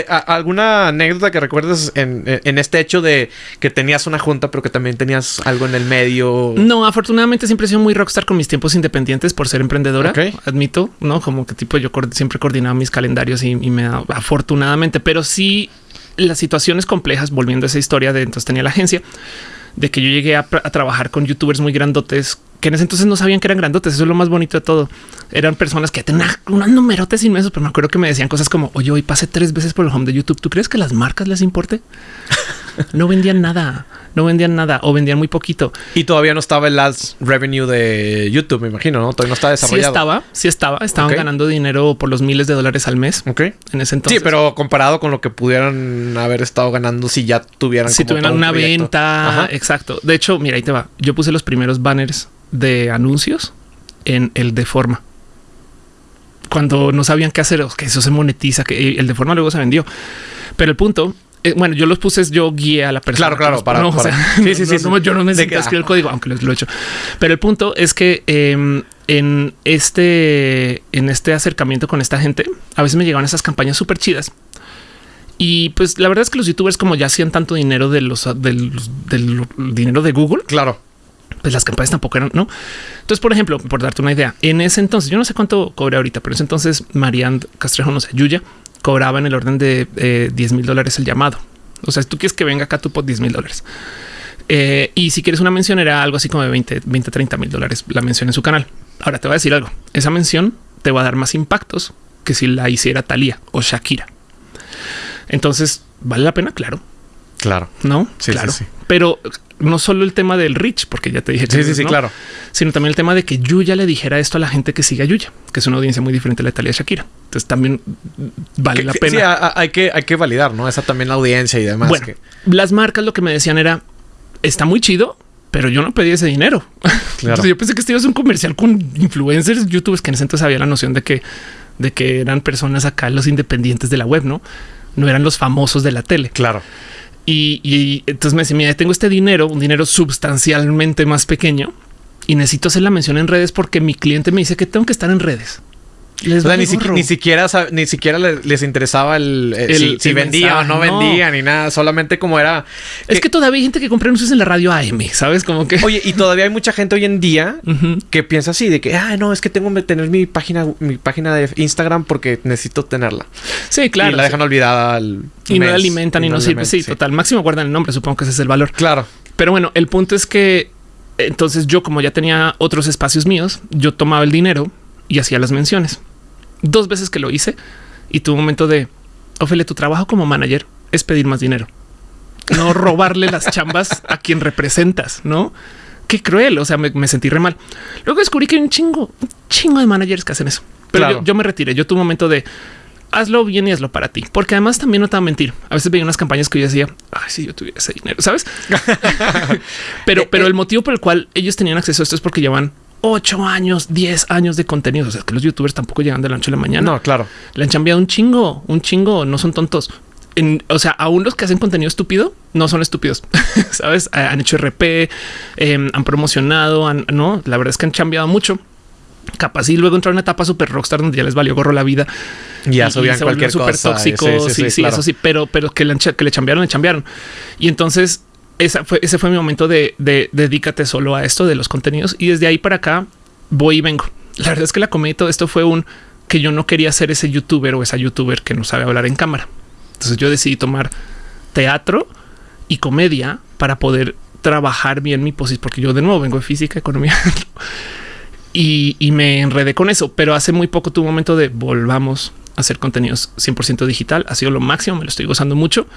¿Alguna anécdota que recuerdes en, este hecho de que tenías una junta, pero que también tenías algo en el medio? No, afortunadamente siempre he sido muy rockstar con mis tiempos independientes por ser emprendedora, admito, ¿no? Como que tipo yo siempre coordinaba mis calendarios y, y me afortunadamente, pero sí las situaciones complejas, volviendo a esa historia de entonces tenía la agencia, de que yo llegué a trabajar con youtubers muy grandotes que en ese entonces no sabían que eran grandotes. Eso es lo más bonito de todo. Eran personas que tenían unos numerotes inmensos, pero me acuerdo que me decían cosas como oye, hoy pasé tres veces por el home de YouTube. ¿Tú crees que las marcas les importe? no vendían nada, no vendían nada o vendían muy poquito. Y todavía no estaba el ads revenue de YouTube, me imagino, no? Todavía no estaba desarrollado. Sí estaba, sí estaba. Estaban ganando dinero por los miles de dólares al mes. Ok. En ese entonces. Sí, pero comparado con lo que pudieran haber estado ganando si ya tuvieran. Si tuvieran una venta. Exacto. De hecho, mira, ahí te va. Yo puse los primeros banners de anuncios en el de forma. Cuando no sabían qué hacer, que eso se monetiza, que el de forma luego se vendió. Pero el punto eh, bueno, yo los puse, yo guié a la persona. Claro, claro, para. No, sí, sí, sí, yo no a escribir el código, aunque lo, he hecho. Pero el punto es que em, en este, en este acercamiento con esta gente, a veces me llegaban esas campañas súper chidas. Y pues la verdad es que los youtubers, como ya hacían tanto dinero de los, del dinero de Google, claro, pues las campañas tampoco eran, ¿no? Entonces, por ejemplo, por darte una idea, en ese entonces, yo no sé cuánto cobré ahorita, pero en ese entonces Marianne Castrejo, no sé, Yuya, cobraba en el orden de 10 eh, mil dólares el llamado. O sea, si tú quieres que venga acá, tú por 10 mil dólares. Eh, y si quieres una mención, era algo así como de 20, 20, 30 mil dólares la mención en su canal. Ahora te voy a decir algo. Esa mención te va a dar más impactos que si la hiciera Thalía o Shakira. Entonces, ¿vale la pena? Claro. Claro. ¿No? Sí, claro. Sí, Pero no solo el tema del rich, porque ya te dije. Sí, sí, sí, claro. Sino también el tema de que Yuya le dijera esto a la gente que sigue a Yuya, que es una audiencia muy diferente a la de Italia Shakira. Entonces también vale la pena. Sí, hay que, hay que validar, ¿no? Esa también la audiencia y demás. Bueno, las marcas lo que me decían era, está muy chido, pero yo no pedí ese dinero. Claro. yo pensé que este iba a ser un comercial con influencers, youtubers, que en ese entonces había la noción de que, de que eran personas acá, los independientes de la web, ¿no? No eran los famosos de la tele. Claro. Y, entonces me decía, mira, tengo este dinero, un dinero sustancialmente más pequeño y necesito hacer la mención en redes porque mi cliente me dice que tengo que estar en redes. Ni, siquiera ni siquiera les, interesaba el, si, vendía o no, vendía ni nada, solamente como era. Es que, todavía hay gente que compra anuncios en la radio AM, sabes como que. Oye, y todavía hay mucha gente hoy en día que piensa así de que, ah, no, es que tengo que tener mi página, mi página de Instagram porque necesito tenerla. Sí, claro. Y la dejan olvidada al y no la alimentan y, no, sirve. Sí, total. Máximo guardan el nombre. Supongo que ese es el valor. Claro. Pero bueno, el punto es que entonces yo, como ya tenía otros espacios míos, yo tomaba el dinero y hacía las menciones. Dos veces que lo hice y tuve un momento de, Ophelia, tu trabajo como manager es pedir más dinero, no robarle las chambas a quien representas, ¿no? Qué cruel, o sea, me, sentí re mal. Luego descubrí que hay un chingo, un chingo de managers que hacen eso. Pero yo, me retiré, yo tuve un momento de, hazlo bien y hazlo para ti. Porque además también no te va a mentir. A veces veía unas campañas que yo decía, ay, si yo tuviera ese dinero, ¿sabes? pero, pero el motivo por el cual ellos tenían acceso a esto es porque llevan ocho años, 10 años de contenido. O sea, que los youtubers tampoco llegan de la noche a la mañana. No, claro. Le han cambiado un chingo, un chingo, no son tontos. o sea, aún los que hacen contenido estúpido no son estúpidos, sabes? Han hecho RP, em, han promocionado, no, la verdad es que han cambiado mucho. Capaz y luego entrar en una etapa super rockstar donde ya les valió gorro la vida. Ya subían cualquier super tóxico. Sí, sí, eso sí, pero, pero que le, que le chambearon, le chambearon. Y entonces esa fue, ese fue mi momento de, dedícate solo a esto de los contenidos. Y desde ahí para acá voy y vengo. La verdad es que la comedia y todo esto fue un que yo no quería ser ese youtuber o esa youtuber que no sabe hablar en cámara. Entonces yo decidí tomar teatro y comedia para poder trabajar bien mi posición, porque yo de nuevo vengo de física, economía y, me enredé con eso. Pero hace muy poco tuve un momento de volvamos a hacer contenidos 100% digital. Ha sido lo máximo, me lo estoy gozando mucho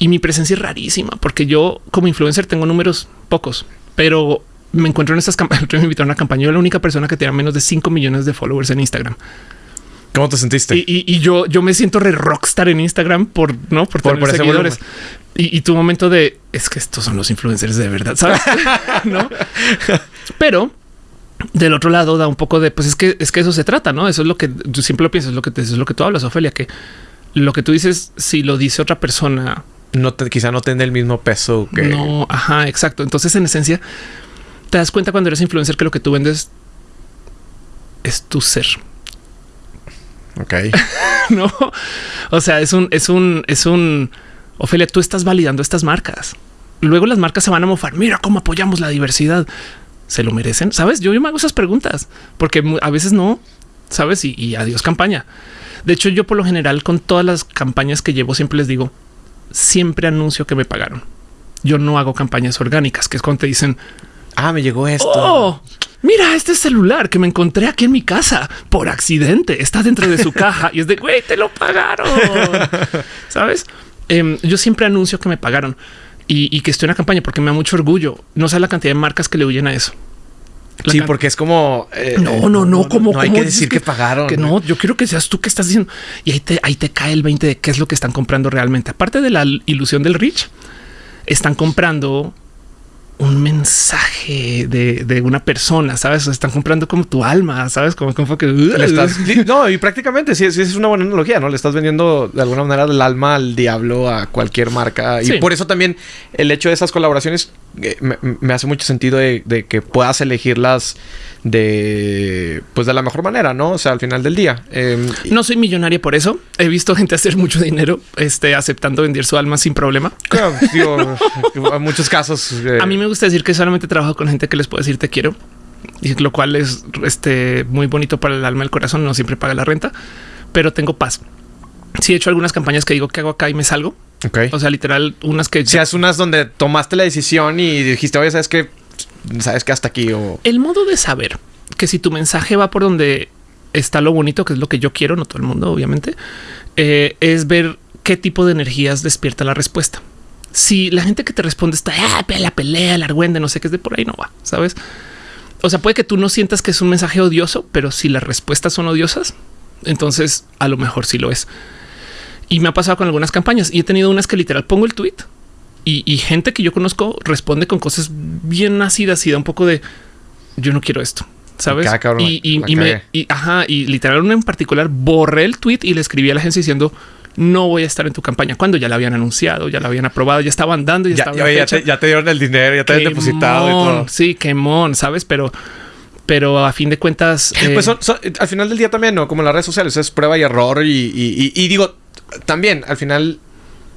y mi presencia es rarísima porque yo como influencer tengo números pocos, pero me encuentro en estas campañas. Me invitaron a una campaña. Yo la única persona que tenía menos de 5 millones de followers en Instagram. ¿Cómo te sentiste? Y, yo, yo me siento re rockstar en Instagram por no por, por, tener seguidores. Y, tu momento de es que estos son los influencers de verdad, sabes? no, pero del otro lado da un poco de pues es que es que eso se trata, no? Eso es lo que tú siempre lo piensas, es lo que es lo que tú hablas, Ofelia, que lo que tú dices, si lo dice otra persona, no te, quizá no tenga el mismo peso que. No, ajá, exacto. Entonces, en esencia, te das cuenta cuando eres influencer que lo que tú vendes es tu ser. Ok. no, o sea, es un, es un, es un. Ofelia, tú estás validando estas marcas. Luego las marcas se van a mofar. Mira cómo apoyamos la diversidad. Se lo merecen. Sabes? Yo, yo me hago esas preguntas porque a veces no sabes y, y adiós campaña. De hecho, yo por lo general con todas las campañas que llevo siempre les digo siempre anuncio que me pagaron. Yo no hago campañas orgánicas, que es cuando te dicen, ah, me llegó esto. Oh, mira este celular que me encontré aquí en mi casa por accidente. Está dentro de su caja y es de güey, te lo pagaron. Sabes? Em, yo siempre anuncio que me pagaron y, que estoy en la campaña porque me da mucho orgullo. No sé la cantidad de marcas que le huyen a eso. Sí, porque es como eh, no, no, no, como no hay que decir que, pagaron. Que no, yo quiero que seas tú que estás diciendo y ahí te, ahí te cae el 20 de qué es lo que están comprando realmente. Aparte de la ilusión del rich, están comprando un mensaje de, una persona, sabes? Están comprando como tu alma, sabes? Como, como que no, y prácticamente sí, sí, es una buena analogía, no le estás vendiendo de alguna manera el alma al diablo a cualquier marca. Y por eso también el hecho de esas colaboraciones eh, me, hace mucho sentido de, de que puedas elegirlas de pues de la mejor manera, ¿no? O sea, al final del día. Em, no soy millonaria por eso. He visto gente hacer mucho dinero este, aceptando vender su alma sin problema. Claro, en muchos casos. Eh, a mí me gusta decir que solamente trabajo con gente que les puede decir te quiero, y lo cual es este, muy bonito para el alma y el corazón. No siempre paga la renta, pero tengo paz. Si he hecho algunas campañas que digo que hago acá y me salgo. Okay. O sea, literal, unas que... Si haces unas donde tomaste la decisión y dijiste, oye, ¿sabes que sabes que hasta aquí o... El modo de saber que si tu mensaje va por donde está lo bonito, que es lo que yo quiero, no todo el mundo, obviamente, eh, es ver qué tipo de energías despierta la respuesta. Si la gente que te responde está ah, la pelea, la argüende, no sé qué es de por ahí, no va, sabes? O sea, puede que tú no sientas que es un mensaje odioso, pero si las respuestas son odiosas, entonces a lo mejor sí lo es. Y me ha pasado con algunas campañas y he tenido unas que literal pongo el tweet y, gente que yo conozco responde con cosas bien nacidas y da un poco de yo no quiero esto. ¿Sabes? y, y, me, ajá, y literal en particular borré el tweet y le escribí a la agencia diciendo no voy a estar en tu campaña cuando ya la habían anunciado, ya la habían aprobado, ya estaban dando, ya, ya, ya, te, ya te, dieron el dinero, ya te habían depositado y todo. Sí, mon, sabes, pero pero a fin de cuentas, pues eh, al final del día también, no como en las redes sociales es prueba y error. y digo también al final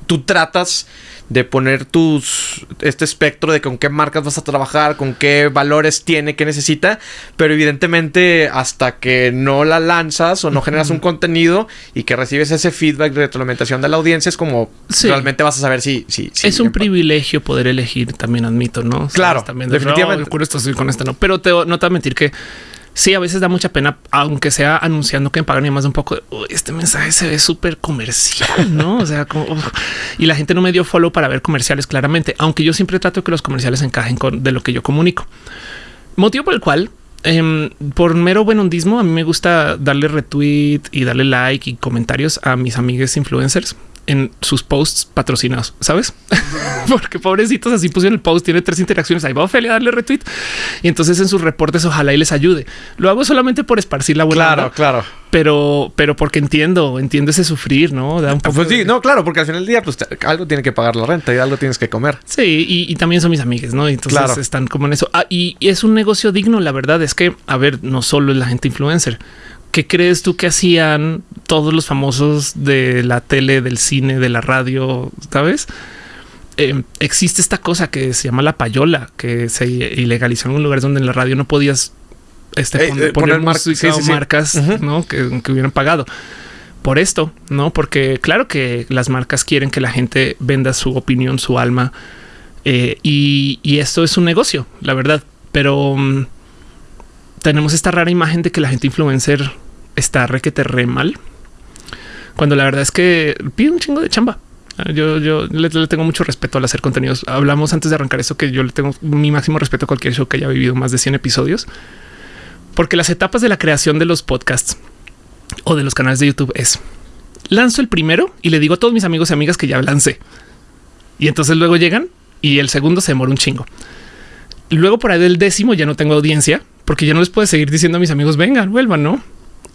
tú tratas de poner tus este espectro de con qué marcas vas a trabajar, con qué valores tiene, qué necesita, pero evidentemente hasta que no la lanzas o no generas un contenido y que recibes ese feedback de retroalimentación de la audiencia es como realmente vas a saber si, si, es un privilegio poder elegir, también admito, ¿no? Claro, también definitivamente. con esto estoy con esta, no, pero te, no te voy a mentir que sí, a veces da mucha pena, aunque sea anunciando que me pagan y más de un poco. este mensaje se ve súper comercial, no? O sea, como y la gente no me dio follow para ver comerciales claramente, aunque yo siempre trato que los comerciales encajen con de lo que yo comunico. Motivo por el cual, em, por mero buen hondismo, a mí me gusta darle retweet y darle like y comentarios a mis amigos influencers en sus posts patrocinados, ¿sabes? Porque pobrecitos así pusieron el post, tiene tres interacciones, ahí va Ophelia a darle retweet y entonces en sus reportes ojalá y les ayude. Lo hago solamente por esparcir la buena. Claro, claro. Pero, pero porque entiendo, entiendo ese sufrir, ¿no? Da un poco pues sí, no, claro, porque al final del día pues algo tiene que pagar la renta y algo tienes que comer. Sí, y, también son mis amigas, ¿no? Entonces están como en eso. Ah, y es un negocio digno, la verdad es que, a ver, no solo es la gente influencer ¿qué crees tú que hacían todos los famosos de la tele, del cine, de la radio? ¿Sabes? Em, existe esta cosa que se llama la payola, que se ilegalizó en un lugar donde en la radio no podías este, eh, eh, poner, marcas ¿no? que, hubieran pagado por esto, no? Porque claro que las marcas quieren que la gente venda su opinión, su alma, eh, y, esto es un negocio, la verdad. Pero mm, tenemos esta rara imagen de que la gente influencer está requete re mal. Cuando la verdad es que pide un chingo de chamba. Yo, yo le, tengo mucho respeto al hacer contenidos. Hablamos antes de arrancar eso que yo le tengo mi máximo respeto a cualquier show que haya vivido más de 100 episodios, porque las etapas de la creación de los podcasts o de los canales de YouTube es lanzo el primero y le digo a todos mis amigos y amigas que ya lancé. Y entonces luego llegan y el segundo se demora un chingo. Luego por ahí del décimo ya no tengo audiencia porque ya no les puedo seguir diciendo a mis amigos vengan, vuelvan, no?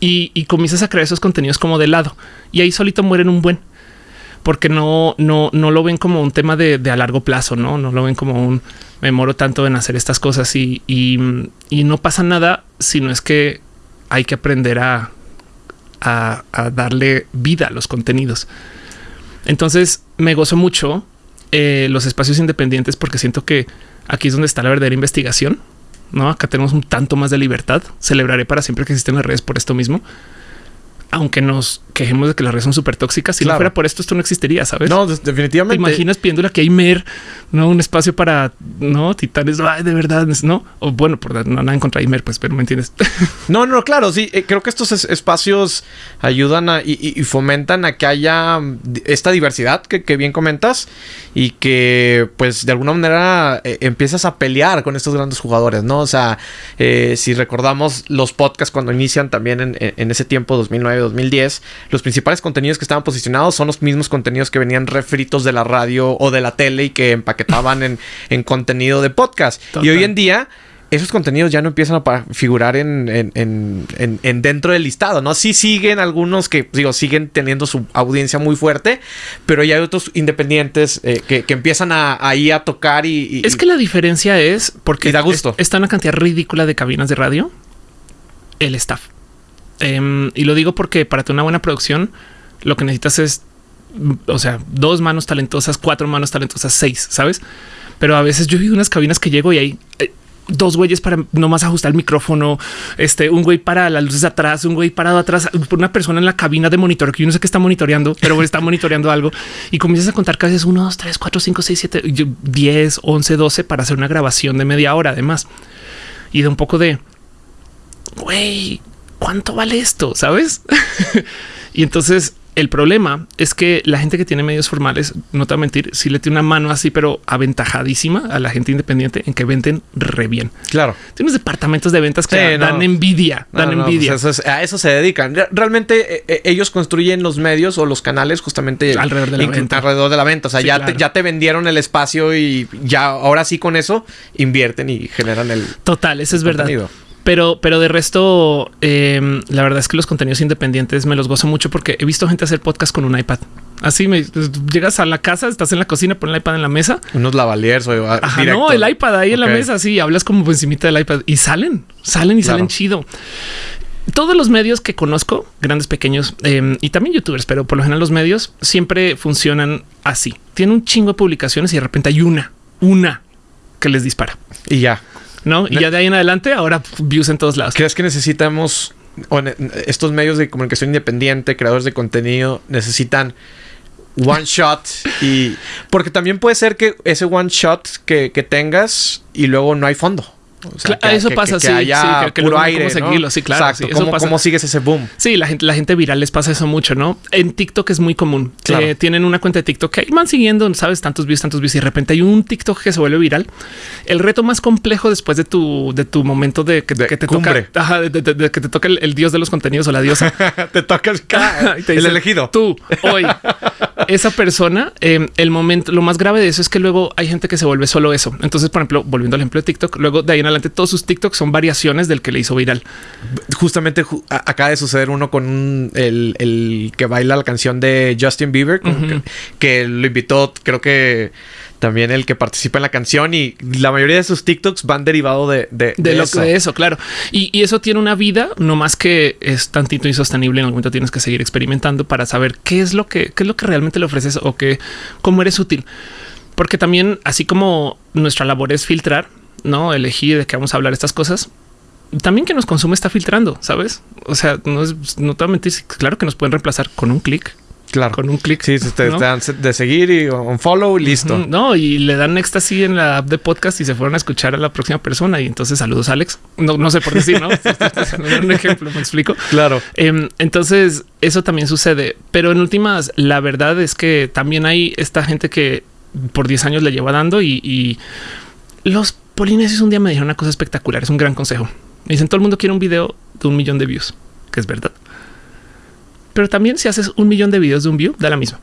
Y, comienzas a crear esos contenidos como de lado. Y ahí solito mueren un buen porque no, no, no lo ven como un tema de, a largo plazo, no, no lo ven como un me moro tanto en hacer estas cosas y, y, no pasa nada, sino es que hay que aprender a, a, darle vida a los contenidos. Entonces me gozo mucho eh, los espacios independientes porque siento que aquí es donde está la verdadera investigación no, acá tenemos un tanto más de libertad. Celebraré para siempre que existen las redes por esto mismo aunque nos quejemos de que las redes son súper tóxicas, si no fuera por esto, esto no existiría, ¿sabes? No, definitivamente. ¿Te imaginas pidiéndole que hay mer, no un espacio para no titanes, de verdad, no? O bueno, por no nada en contra de Imer, pues, pero me entiendes. no, no, claro, sí. Eh, creo que estos espacios ayudan a, y, fomentan a que haya mm, esta diversidad que, bien comentas y que, pues, de alguna manera eh, empiezas a pelear con estos grandes jugadores, no? O sea, eh, si recordamos los podcasts cuando inician también en, en ese tiempo, 2009 2010, los principales contenidos que estaban posicionados son los mismos contenidos que venían refritos de la radio o de la tele y que empaquetaban en, en contenido de podcast. Y hoy en día esos contenidos ya no empiezan a figurar en, en, dentro del listado, ¿no? Sí siguen algunos que, digo, siguen teniendo su audiencia muy fuerte, pero ya hay otros independientes eh, que, empiezan a, ahí a tocar y, Es que la diferencia es porque da gusto. está una cantidad ridícula de cabinas de radio, el staff. Em, y lo digo porque para tener una buena producción, lo que necesitas es, o sea, dos manos talentosas, cuatro manos talentosas, seis, sabes? Pero a veces yo vi unas cabinas que llego y hay eh, dos güeyes para nomás ajustar el micrófono, este, un güey para las luces atrás, un güey parado atrás, una persona en la cabina de monitor que yo no sé qué está monitoreando, pero está monitoreando algo y comienzas a contar que haces uno, dos, tres, cuatro, cinco, seis, siete, diez, once, doce para hacer una grabación de media hora además y de un poco de güey, ¿cuánto vale esto? ¿Sabes? y entonces El problema es que la gente que tiene medios formales, no te voy a mentir, si le tiene una mano así, pero aventajadísima a la gente independiente en que venden re bien. Claro. Tienes departamentos de ventas que dan envidia, dan pues envidia. a eso se dedican. Realmente eh, eh, ellos construyen los medios o los canales justamente alrededor de la venta. Alrededor de la venta. O sea, ya, te, ya te vendieron el espacio y ya ahora sí con eso invierten y generan el. Total, eso es verdad. Pero, pero de resto, em, la verdad es que los contenidos independientes me los gozo mucho porque he visto gente hacer podcast con un iPad. Así me llegas a la casa, estás en la cocina, pones el iPad en la mesa. Unos lavaliers o Ajá, no, el iPad ahí en la mesa, así hablas como por encima del iPad y salen, salen y salen chido. Todos los medios que conozco, grandes, pequeños em, y también youtubers, pero por lo general los medios siempre funcionan así. Tienen un chingo de publicaciones y de repente hay una, una que les dispara. Y ya. ¿No? Y ya de ahí en adelante, ahora views en todos lados. ¿Crees que necesitamos estos medios de comunicación independiente, creadores de contenido, necesitan one shot y porque también puede ser que ese one shot que, que tengas y luego no hay fondo eso pasa, sí, que, puro aire, sí, claro. ¿Cómo, sigues ese boom? Sí, la gente, la gente viral les pasa eso mucho, ¿no? En TikTok es muy común. Eh, tienen una cuenta de TikTok que van siguiendo, sabes, tantos views, tantos views y de repente hay un TikTok que se vuelve viral. El reto más complejo después de tu, de tu momento de que, te toca, de, que te toca el, dios de los contenidos o la diosa. te toca el, elegido. Tú, hoy, esa persona, em, el momento, lo más grave de eso es que luego hay gente que se vuelve solo eso. Entonces, por ejemplo, volviendo al ejemplo de TikTok, luego de ahí en adelante todos sus TikToks son variaciones del que le hizo viral. Justamente acaba de suceder uno con el, que baila la canción de Justin Bieber, que, lo invitó, creo que también el que participa en la canción y la mayoría de sus TikToks van derivado de, de, lo eso. de eso, claro. Y, y, eso tiene una vida, no más que es tantito insostenible. En algún momento tienes que seguir experimentando para saber qué es lo que, qué es lo que realmente le ofreces o que cómo eres útil. Porque también, así como nuestra labor es filtrar, no elegir de qué vamos a hablar estas cosas, también que nos consume está filtrando, sabes? O sea, no es no claro que nos pueden reemplazar con un clic. Claro. Con un clic. Sí, te, dan de seguir y un follow y listo. No, y le dan éxtasis en la app de podcast y se fueron a escuchar a la próxima persona. Y entonces saludos, Alex. No, no sé por decir, no? un ejemplo, me explico. Claro. Em, entonces, eso también sucede. Pero en últimas, la verdad es que también hay esta gente que por 10 años le lleva dando y, y los polinesios un día me dijeron una cosa espectacular. Es un gran consejo. Me dicen todo el mundo quiere un video de un millón de views, que es verdad. Pero también si haces un millón de videos de un view, da la misma.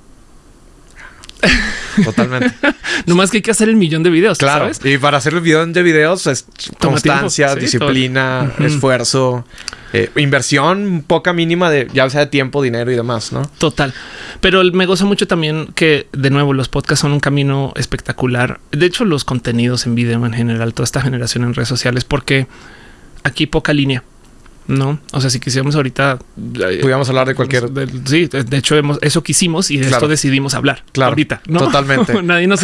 Totalmente. no más que hay que hacer el millón de videos. Claro. Y para hacer el millón de videos es constancia, disciplina, esfuerzo, eh, inversión poca mínima de ya sea de tiempo, dinero y demás, ¿no? Total. Pero me goza mucho también que de nuevo los podcasts son un camino espectacular. De hecho, los contenidos en video en general, toda esta generación en redes sociales, porque aquí poca línea. No, o sea, si quisiéramos ahorita eh, pudiéramos hablar de cualquier. sí, de hecho, hemos, eso quisimos y de esto decidimos hablar. Claro, ahorita, totalmente. Nadie nos,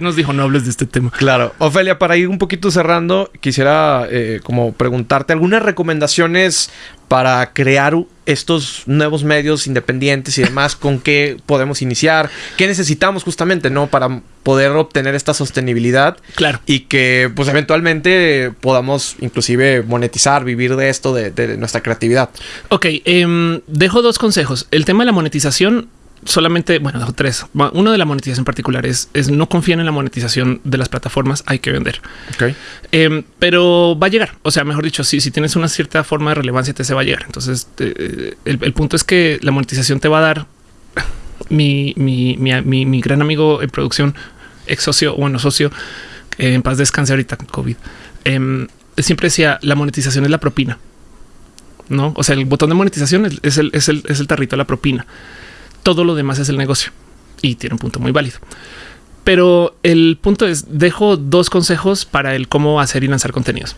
nos dijo no hables de este tema. Claro, Ofelia, para ir un poquito cerrando, quisiera eh, como preguntarte algunas recomendaciones para crear estos nuevos medios independientes y demás, con qué podemos iniciar, qué necesitamos justamente, ¿no? Para poder obtener esta sostenibilidad. Claro. Y que pues eventualmente podamos inclusive monetizar, vivir de esto, de, nuestra creatividad. Ok, em, dejo dos consejos. El tema de la monetización solamente, bueno, tres. Uno de la monetización en particular es, no confíen en la monetización de las plataformas, hay que vender. Em, pero va a llegar. O sea, mejor dicho, si, si tienes una cierta forma de relevancia, te se va a llegar. Entonces, eh, el, punto es que la monetización te va a dar mi, mi, mi, mi gran amigo en producción, ex socio, bueno, socio, en paz descanse ahorita con COVID. Em, siempre decía la monetización es la propina. No, o sea, el botón de monetización es, el, es, el, es el tarrito de la propina todo lo demás es el negocio y tiene un punto muy válido. Pero el punto es, dejo dos consejos para el cómo hacer y lanzar contenidos.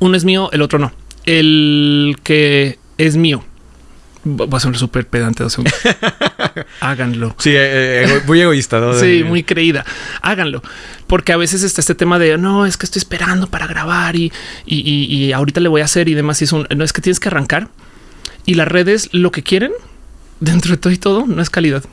Uno es mío, el otro no. El que es mío. Va a ser súper pedante. Háganlo. Sí, eh, eh, muy egoísta. ¿no? sí, muy creída. Háganlo. Porque a veces está este tema de no, es que estoy esperando para grabar y, y, ahorita le voy a hacer y demás. Y es un, no es que tienes que arrancar y las redes lo que quieren dentro de todo y todo no es calidad.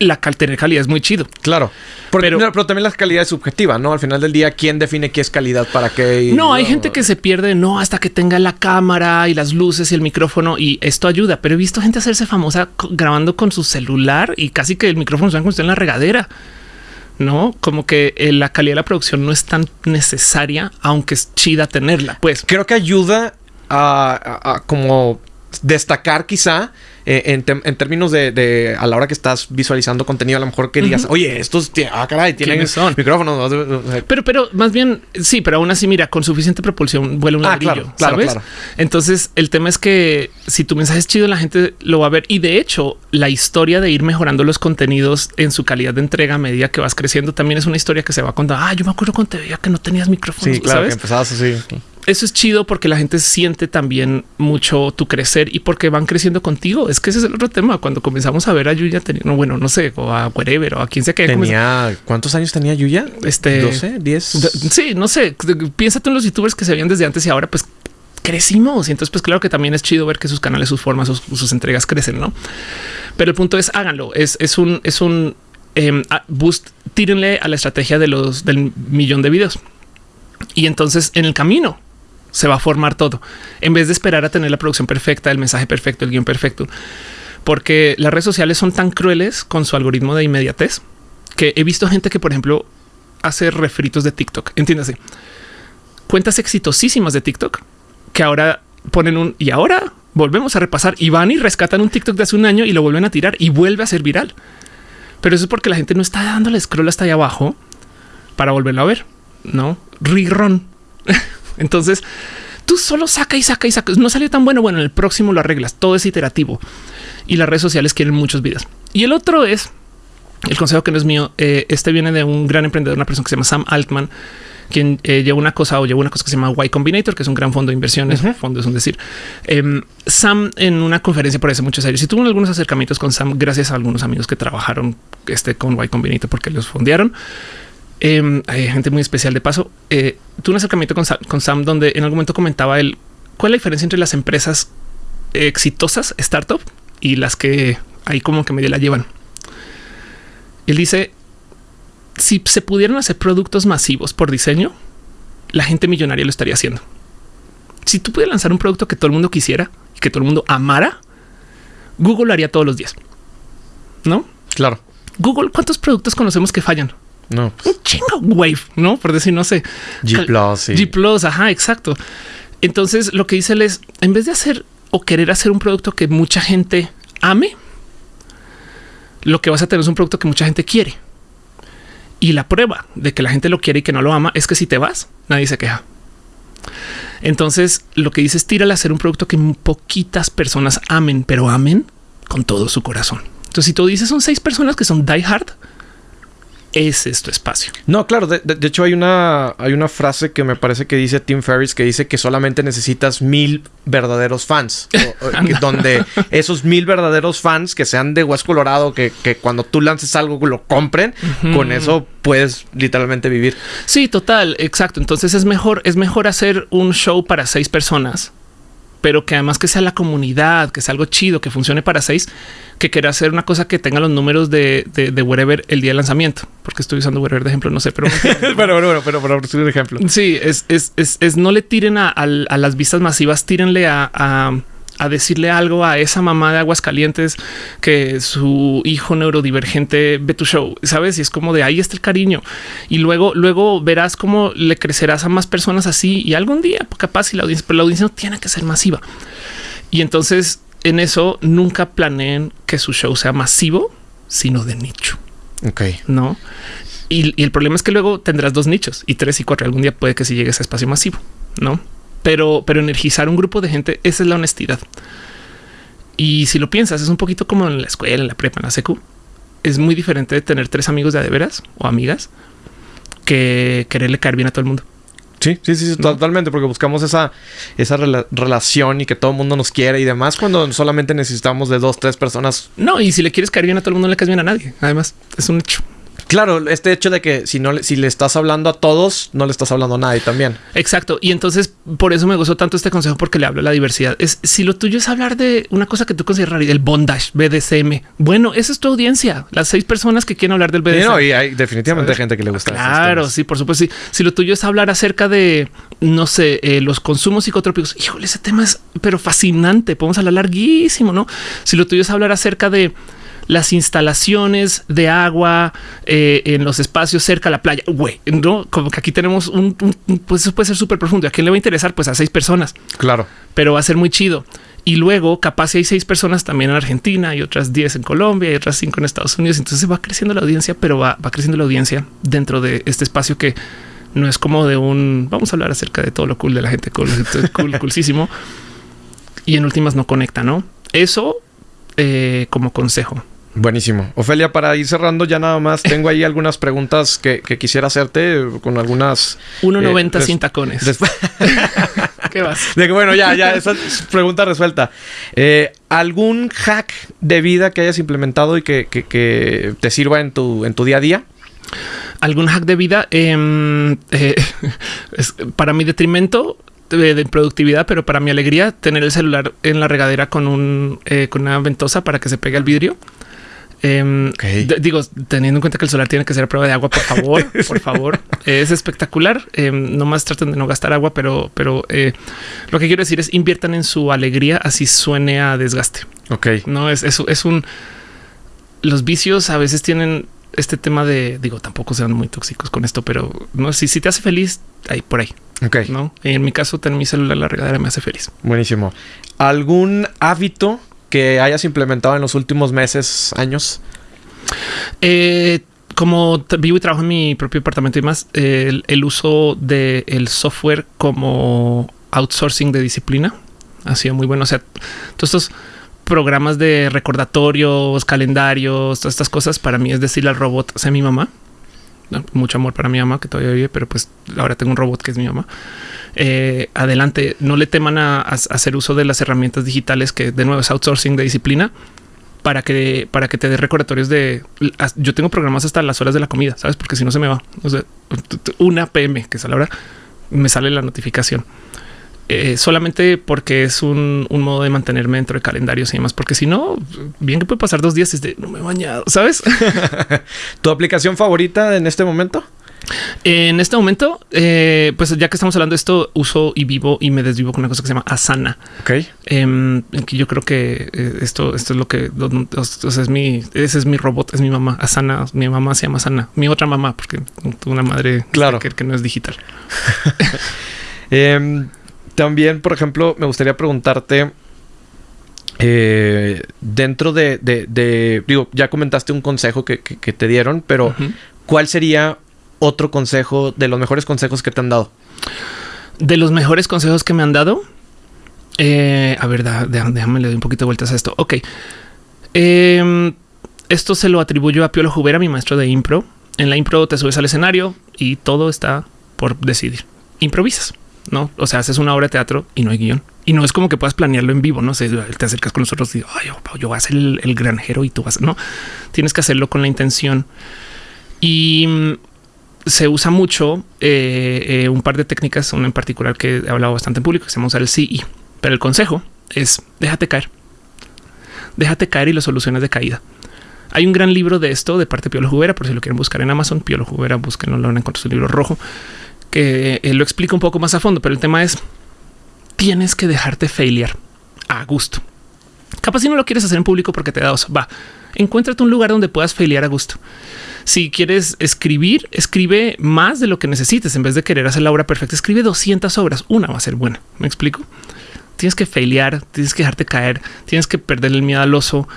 la tener calidad es muy chido. Claro. pero, pero, también la calidad es subjetiva, ¿no? Al final del día, ¿quién define qué es calidad para qué? no, hay gente que se pierde, no, hasta que tenga la cámara y las luces y el micrófono y esto ayuda. Pero he visto gente hacerse famosa grabando con su celular y casi que el micrófono suena como en la regadera. No, como que eh, la calidad de la producción no es tan necesaria, aunque es chida tenerla. Pues creo que ayuda a como destacar quizá eh, en, términos de, a la hora que estás visualizando contenido, a lo mejor que digas, oye, estos, ah, caray, tienen micrófonos. Pero, pero más bien, sí, pero aún así, mira, con suficiente propulsión vuela un ah, ladrillo, ¿sabes? Entonces, el tema es que si tu mensaje es chido, la gente lo va a ver. Y de hecho, la historia de ir mejorando los contenidos en su calidad de entrega a medida que vas creciendo también es una historia que se va a contar. Ah, yo me acuerdo cuando te veía que no tenías micrófonos. Sí, claro, que empezabas así eso es chido porque la gente siente también mucho tu crecer y porque van creciendo contigo. Es que ese es el otro tema. Cuando comenzamos a ver a Yuya, tenía, no, bueno, no sé, o a wherever o a quien sea que tenía. ¿Cuántos años tenía Yuya? Este 12, 10. Sí, no sé. Piénsate en los youtubers que se veían desde antes y ahora, pues crecimos. Y entonces, pues claro que también es chido ver que sus canales, sus formas, sus, entregas crecen, no? Pero el punto es háganlo. Es, es un, es un em, boost. Tírenle a la estrategia de los del millón de videos. Y entonces en el camino se va a formar todo en vez de esperar a tener la producción perfecta, el mensaje perfecto, el guion perfecto, porque las redes sociales son tan crueles con su algoritmo de inmediatez que he visto gente que, por ejemplo, hace refritos de TikTok. Entiéndase, cuentas exitosísimas de TikTok que ahora ponen un y ahora volvemos a repasar y van y rescatan un TikTok de hace un año y lo vuelven a tirar y vuelve a ser viral. Pero eso es porque la gente no está dándole scroll hasta allá abajo para volverlo a ver. No, rerun. Entonces tú solo saca y saca y saca. No salió tan bueno. Bueno, en el próximo lo arreglas. Todo es iterativo y las redes sociales quieren muchos videos. Y el otro es el consejo que no es mío. Eh, este viene de un gran emprendedor, una persona que se llama Sam Altman, quien eh, lleva una cosa o lleva una cosa que se llama Y Combinator, que es un gran fondo de inversiones. Fondo es un decir. Em, Sam en una conferencia por hace muchos años y tuvo algunos acercamientos con Sam gracias a algunos amigos que trabajaron este, con Y Combinator porque los fondearon. Em, hay gente muy especial de paso. Eh, tuve un acercamiento con Sam, donde en algún momento comentaba él cuál es la diferencia entre las empresas exitosas, startup, y las que ahí como que medio la llevan. Él dice, si se pudieran hacer productos masivos por diseño, la gente millonaria lo estaría haciendo. Si tú pudieras lanzar un producto que todo el mundo quisiera y que todo el mundo amara, Google lo haría todos los días. ¿No? Claro. Google, ¿cuántos productos conocemos que fallan? No. Un chingo Wave, ¿no? Por decir, no sé. G Plus. G Plus, ajá, exacto. Entonces, lo que dice él es, en vez de hacer o querer hacer un producto que mucha gente ame, lo que vas a tener es un producto que mucha gente quiere. Y la prueba de que la gente lo quiere y que no lo ama es que si te vas, nadie se queja. Entonces, lo que dice es tírale a hacer un producto que poquitas personas amen, pero amen con todo su corazón. Entonces, si tú dices son seis personas que son die hard, ese es tu espacio. No, claro. De, hecho, hay una, hay una frase que me parece que dice Tim Ferriss que dice que solamente necesitas mil verdaderos fans. donde esos mil verdaderos fans que sean de West Colorado, que, cuando tú lances algo lo compren, con eso puedes literalmente vivir. Sí, total, exacto. Entonces es mejor, es mejor hacer un show para seis personas pero que además que sea la comunidad, que sea algo chido, que funcione para seis, que quiera hacer una cosa que tenga los números de, de, wherever el día de lanzamiento, porque estoy usando wherever de ejemplo, no sé, pero pero bueno, pero por un ejemplo. Sí, es, es, es, no le tiren a, a, las vistas masivas, tírenle a a decirle algo a esa mamá de Aguascalientes que su hijo neurodivergente ve tu show, sabes? Y es como de ahí está el cariño. Y luego, luego verás cómo le crecerás a más personas así y algún día capaz si la audiencia, pero la audiencia no tiene que ser masiva. Y entonces en eso nunca planeen que su show sea masivo, sino de nicho. Ok. No. Y, y el problema es que luego tendrás dos nichos y tres y cuatro. Algún día puede que si llegues a espacio masivo, no? Pero, pero energizar un grupo de gente, esa es la honestidad. Y si lo piensas, es un poquito como en la escuela, en la prepa, en la secu. Es muy diferente de tener tres amigos de veras o amigas que quererle caer bien a todo el mundo. Sí, sí, sí, totalmente, porque buscamos esa, esa relación y que todo el mundo nos quiere y demás, cuando solamente necesitamos de dos, tres personas. No, y si le quieres caer bien a todo el mundo, no le caes bien a nadie. Además, es un hecho. Claro, este hecho de que si no si le estás hablando a todos, no le estás hablando a nadie también. Exacto. Y entonces por eso me gustó tanto este consejo porque le hablo a la diversidad. Es si lo tuyo es hablar de una cosa que tú consideras el bondage, BDSM. Bueno, esa es tu audiencia. Las seis personas que quieren hablar del BDSM. no, y hay definitivamente gente que le gusta. Claro, sí, por supuesto. Sí. Si lo tuyo es hablar acerca de, no sé, eh, los consumos psicotrópicos, híjole, ese tema es pero fascinante. Podemos hablar larguísimo, no? Si lo tuyo es hablar acerca de las instalaciones de agua eh, en los espacios cerca a la playa. Güey, no como que aquí tenemos un, pues eso puede ser súper profundo. ¿A quién le va a interesar? Pues a seis personas. Claro, pero va a ser muy chido. Y luego, capaz si hay seis personas también en Argentina y otras diez en Colombia y otras cinco en Estados Unidos. Entonces va creciendo la audiencia, pero va, creciendo la audiencia dentro de este espacio que no es como de un vamos a hablar acerca de todo lo cool de la gente cool, cool, coolísimo. Y en últimas no conecta, no? Eso eh, como consejo. Buenísimo. Ofelia, para ir cerrando ya nada más, tengo ahí algunas preguntas que, quisiera hacerte con algunas... 1.90 eh, sin tacones. ¿Qué vas? De que, bueno, ya, ya, esa pregunta resuelta. Eh, ¿Algún hack de vida que hayas implementado y que, te sirva en tu, en tu día a día? ¿Algún hack de vida? Em, eh, para mi detrimento, de, productividad, pero para mi alegría, tener el celular en la regadera con un con una ventosa para que se pegue al vidrio. Em, digo, teniendo en cuenta que el solar tiene que ser a prueba de agua, por favor, por favor. Es espectacular. Eh, nomás traten de no gastar agua, pero, pero eh, lo que quiero decir es inviertan en su alegría, así suene a desgaste. Ok. No es eso, es un. Los vicios a veces tienen este tema de digo, tampoco sean muy tóxicos con esto, pero no si, si te hace feliz, ahí por ahí. Ok. No, en mi caso, tener mi celular la regadera me hace feliz. Buenísimo. ¿Algún hábito que hayas implementado en los últimos meses, años? Eh, como vivo y trabajo en mi propio departamento y más, el, uso del el software como outsourcing de disciplina ha sido muy bueno. O sea, todos estos programas de recordatorios, calendarios, todas estas cosas, para mí es decirle al robot, sea mi mamá. Mucho amor para mi mamá que todavía vive, pero pues ahora tengo un robot que es mi mamá. Eh, adelante, no le teman a, hacer uso de las herramientas digitales que de nuevo es outsourcing de disciplina para que para que te dé recordatorios de yo tengo programas hasta las horas de la comida, sabes? Porque si no se me va o sea, una PM que es a la hora me sale la notificación. Eh, solamente porque es un, modo de mantenerme dentro de calendarios y demás, porque si no, bien que puede pasar dos días desde no me he bañado, sabes? ¿Tu aplicación favorita en este momento? En este momento, eh, pues ya que estamos hablando de esto, uso y vivo y me desvivo con una cosa que se llama Asana. Ok. Que yo creo que eh, esto, esto es lo que es mi, ese es mi robot, es mi mamá. Asana, mi mamá se llama Asana, mi otra mamá, porque tuve una madre claro. que, no es digital. Em, también, por ejemplo, me gustaría preguntarte. Eh, dentro de, digo, ya comentaste un consejo que, te dieron, pero ¿cuál sería otro consejo de los mejores consejos que te han dado? De los mejores consejos que me han dado. Eh, a ver, déjame le doy un poquito de vueltas a esto. Ok. Em, esto se lo atribuyo a Piolo Jubera, mi maestro de impro. En la impro te subes al escenario y todo está por decidir. Improvisas, no? O sea, haces una obra de teatro y no hay guion. Y no es como que puedas planearlo en vivo, no sé, te acercas con nosotros y digo, yo, yo voy a ser el, el granjero y tú vas, no tienes que hacerlo con la intención. Y se usa mucho eh, eh, un par de técnicas, una en particular que he hablado bastante en público, se llama usar el CI. Pero el consejo es déjate caer, déjate caer y las soluciones de caída. Hay un gran libro de esto de parte de Piolo Jubera, por si lo quieren buscar en Amazon. Piolo Jubera, búsquenlo, lo van a encontrar su libro rojo, que eh, lo explica un poco más a fondo. Pero el tema es tienes que dejarte failear a gusto. Capaz si no lo quieres hacer en público porque te da oso, va, encuéntrate un lugar donde puedas failear a gusto. Si quieres escribir, escribe más de lo que necesites. En vez de querer hacer la obra perfecta, escribe 200 obras. Una va a ser buena. ¿Me explico? Tienes que failear, tienes que dejarte caer, tienes que perder el miedo al oso.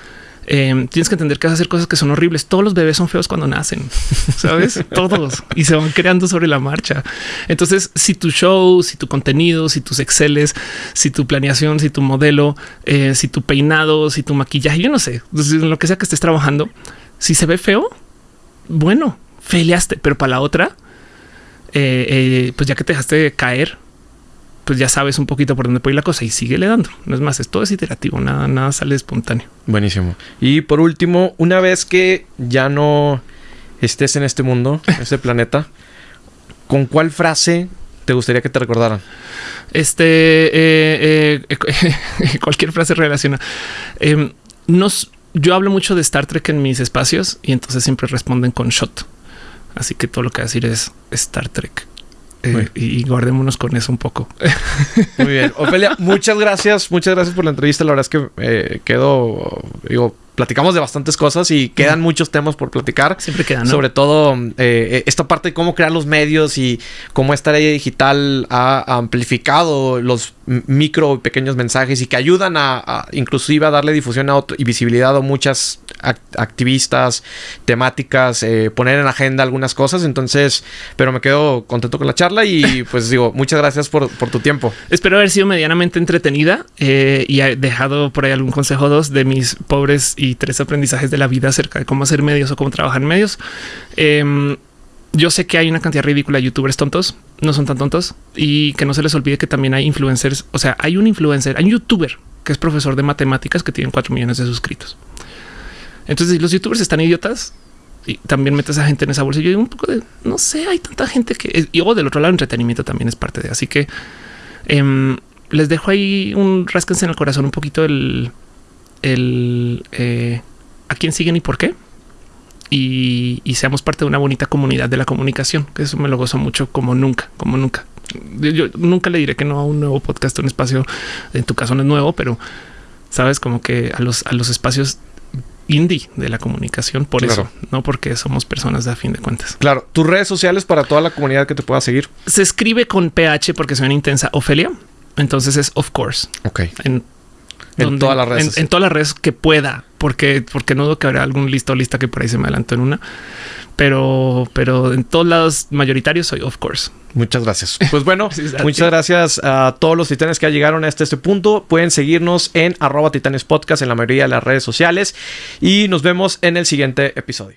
Em, tienes que entender que vas a hacer cosas que son horribles. Todos los bebés son feos cuando nacen, sabes? Todos y se van creando sobre la marcha. Entonces, si tu show, si tu contenido, si tus exceles, si tu planeación, si tu modelo, eh, si tu peinado, si tu maquillaje, yo no sé, lo que sea que estés trabajando, si se ve feo, bueno, feleaste, pero para la otra, eh, eh, pues ya que te dejaste caer, pues ya sabes un poquito por dónde puede ir la cosa y sigue le dando. No es más, es todo es iterativo, nada, nada sale espontáneo. Buenísimo. Y por último, una vez que ya no estés en este mundo, en este planeta, ¿con cuál frase te gustaría que te recordaran? Este, eh, eh, cualquier frase relacionada. Em, nos, yo hablo mucho de Star Trek en mis espacios y entonces siempre responden con shot. Así que todo lo que voy a decir es Star Trek. Eh, y guardémonos con eso un poco. Muy bien. Ofelia, muchas gracias. Muchas gracias por la entrevista. La verdad es que eh, quedo, digo, platicamos de bastantes cosas y quedan muchos temas por platicar. Siempre quedan. Sobre todo eh, esta parte de cómo crear los medios y cómo esta ley digital ha amplificado los micro y pequeños mensajes y que ayudan a, inclusive a darle difusión a y visibilidad a muchas activistas, temáticas, eh, poner en agenda algunas cosas. Entonces, pero me quedo contento con la charla y pues digo, muchas gracias por, tu tiempo. Espero haber sido medianamente entretenida eh, y he dejado por ahí algún consejo dos de mis pobres y tres aprendizajes de la vida acerca de cómo hacer medios o cómo trabajar en medios. Em, yo sé que hay una cantidad ridícula de youtubers tontos, no son tan tontos y que no se les olvide que también hay influencers. O sea, hay un influencer, hay un youtuber que es profesor de matemáticas que tiene 4 millones de suscritos. Entonces, los youtubers están idiotas y también metes a gente en esa bolsa, yo digo un poco de no sé, hay tanta gente que y luego del otro lado, entretenimiento también es parte de. Así que em, les dejo ahí un rasquense en el corazón un poquito el, el eh, a quién siguen y por qué y, seamos parte de una bonita comunidad de la comunicación, que eso me lo gozo mucho como nunca, como nunca. Yo nunca le diré que no a un nuevo podcast, un espacio, en tu caso no es nuevo, pero sabes como que a los, a los espacios indie de la comunicación por eso, no porque somos personas de a fin de cuentas. Claro, tus redes sociales para toda la comunidad que te pueda seguir. Se escribe con PH porque suena intensa Ofelia. Entonces es of course. Ok. En en todas las redes. En, todas las redes que pueda, porque, porque no dudo que habrá algún listo lista que por ahí se me adelantó en una. Pero, pero en todos lados mayoritarios soy, of course. Muchas gracias. Pues bueno, muchas gracias a todos los titanes que llegaron hasta este punto. Pueden seguirnos en arroba titanes podcast en la mayoría de las redes sociales y nos vemos en el siguiente episodio.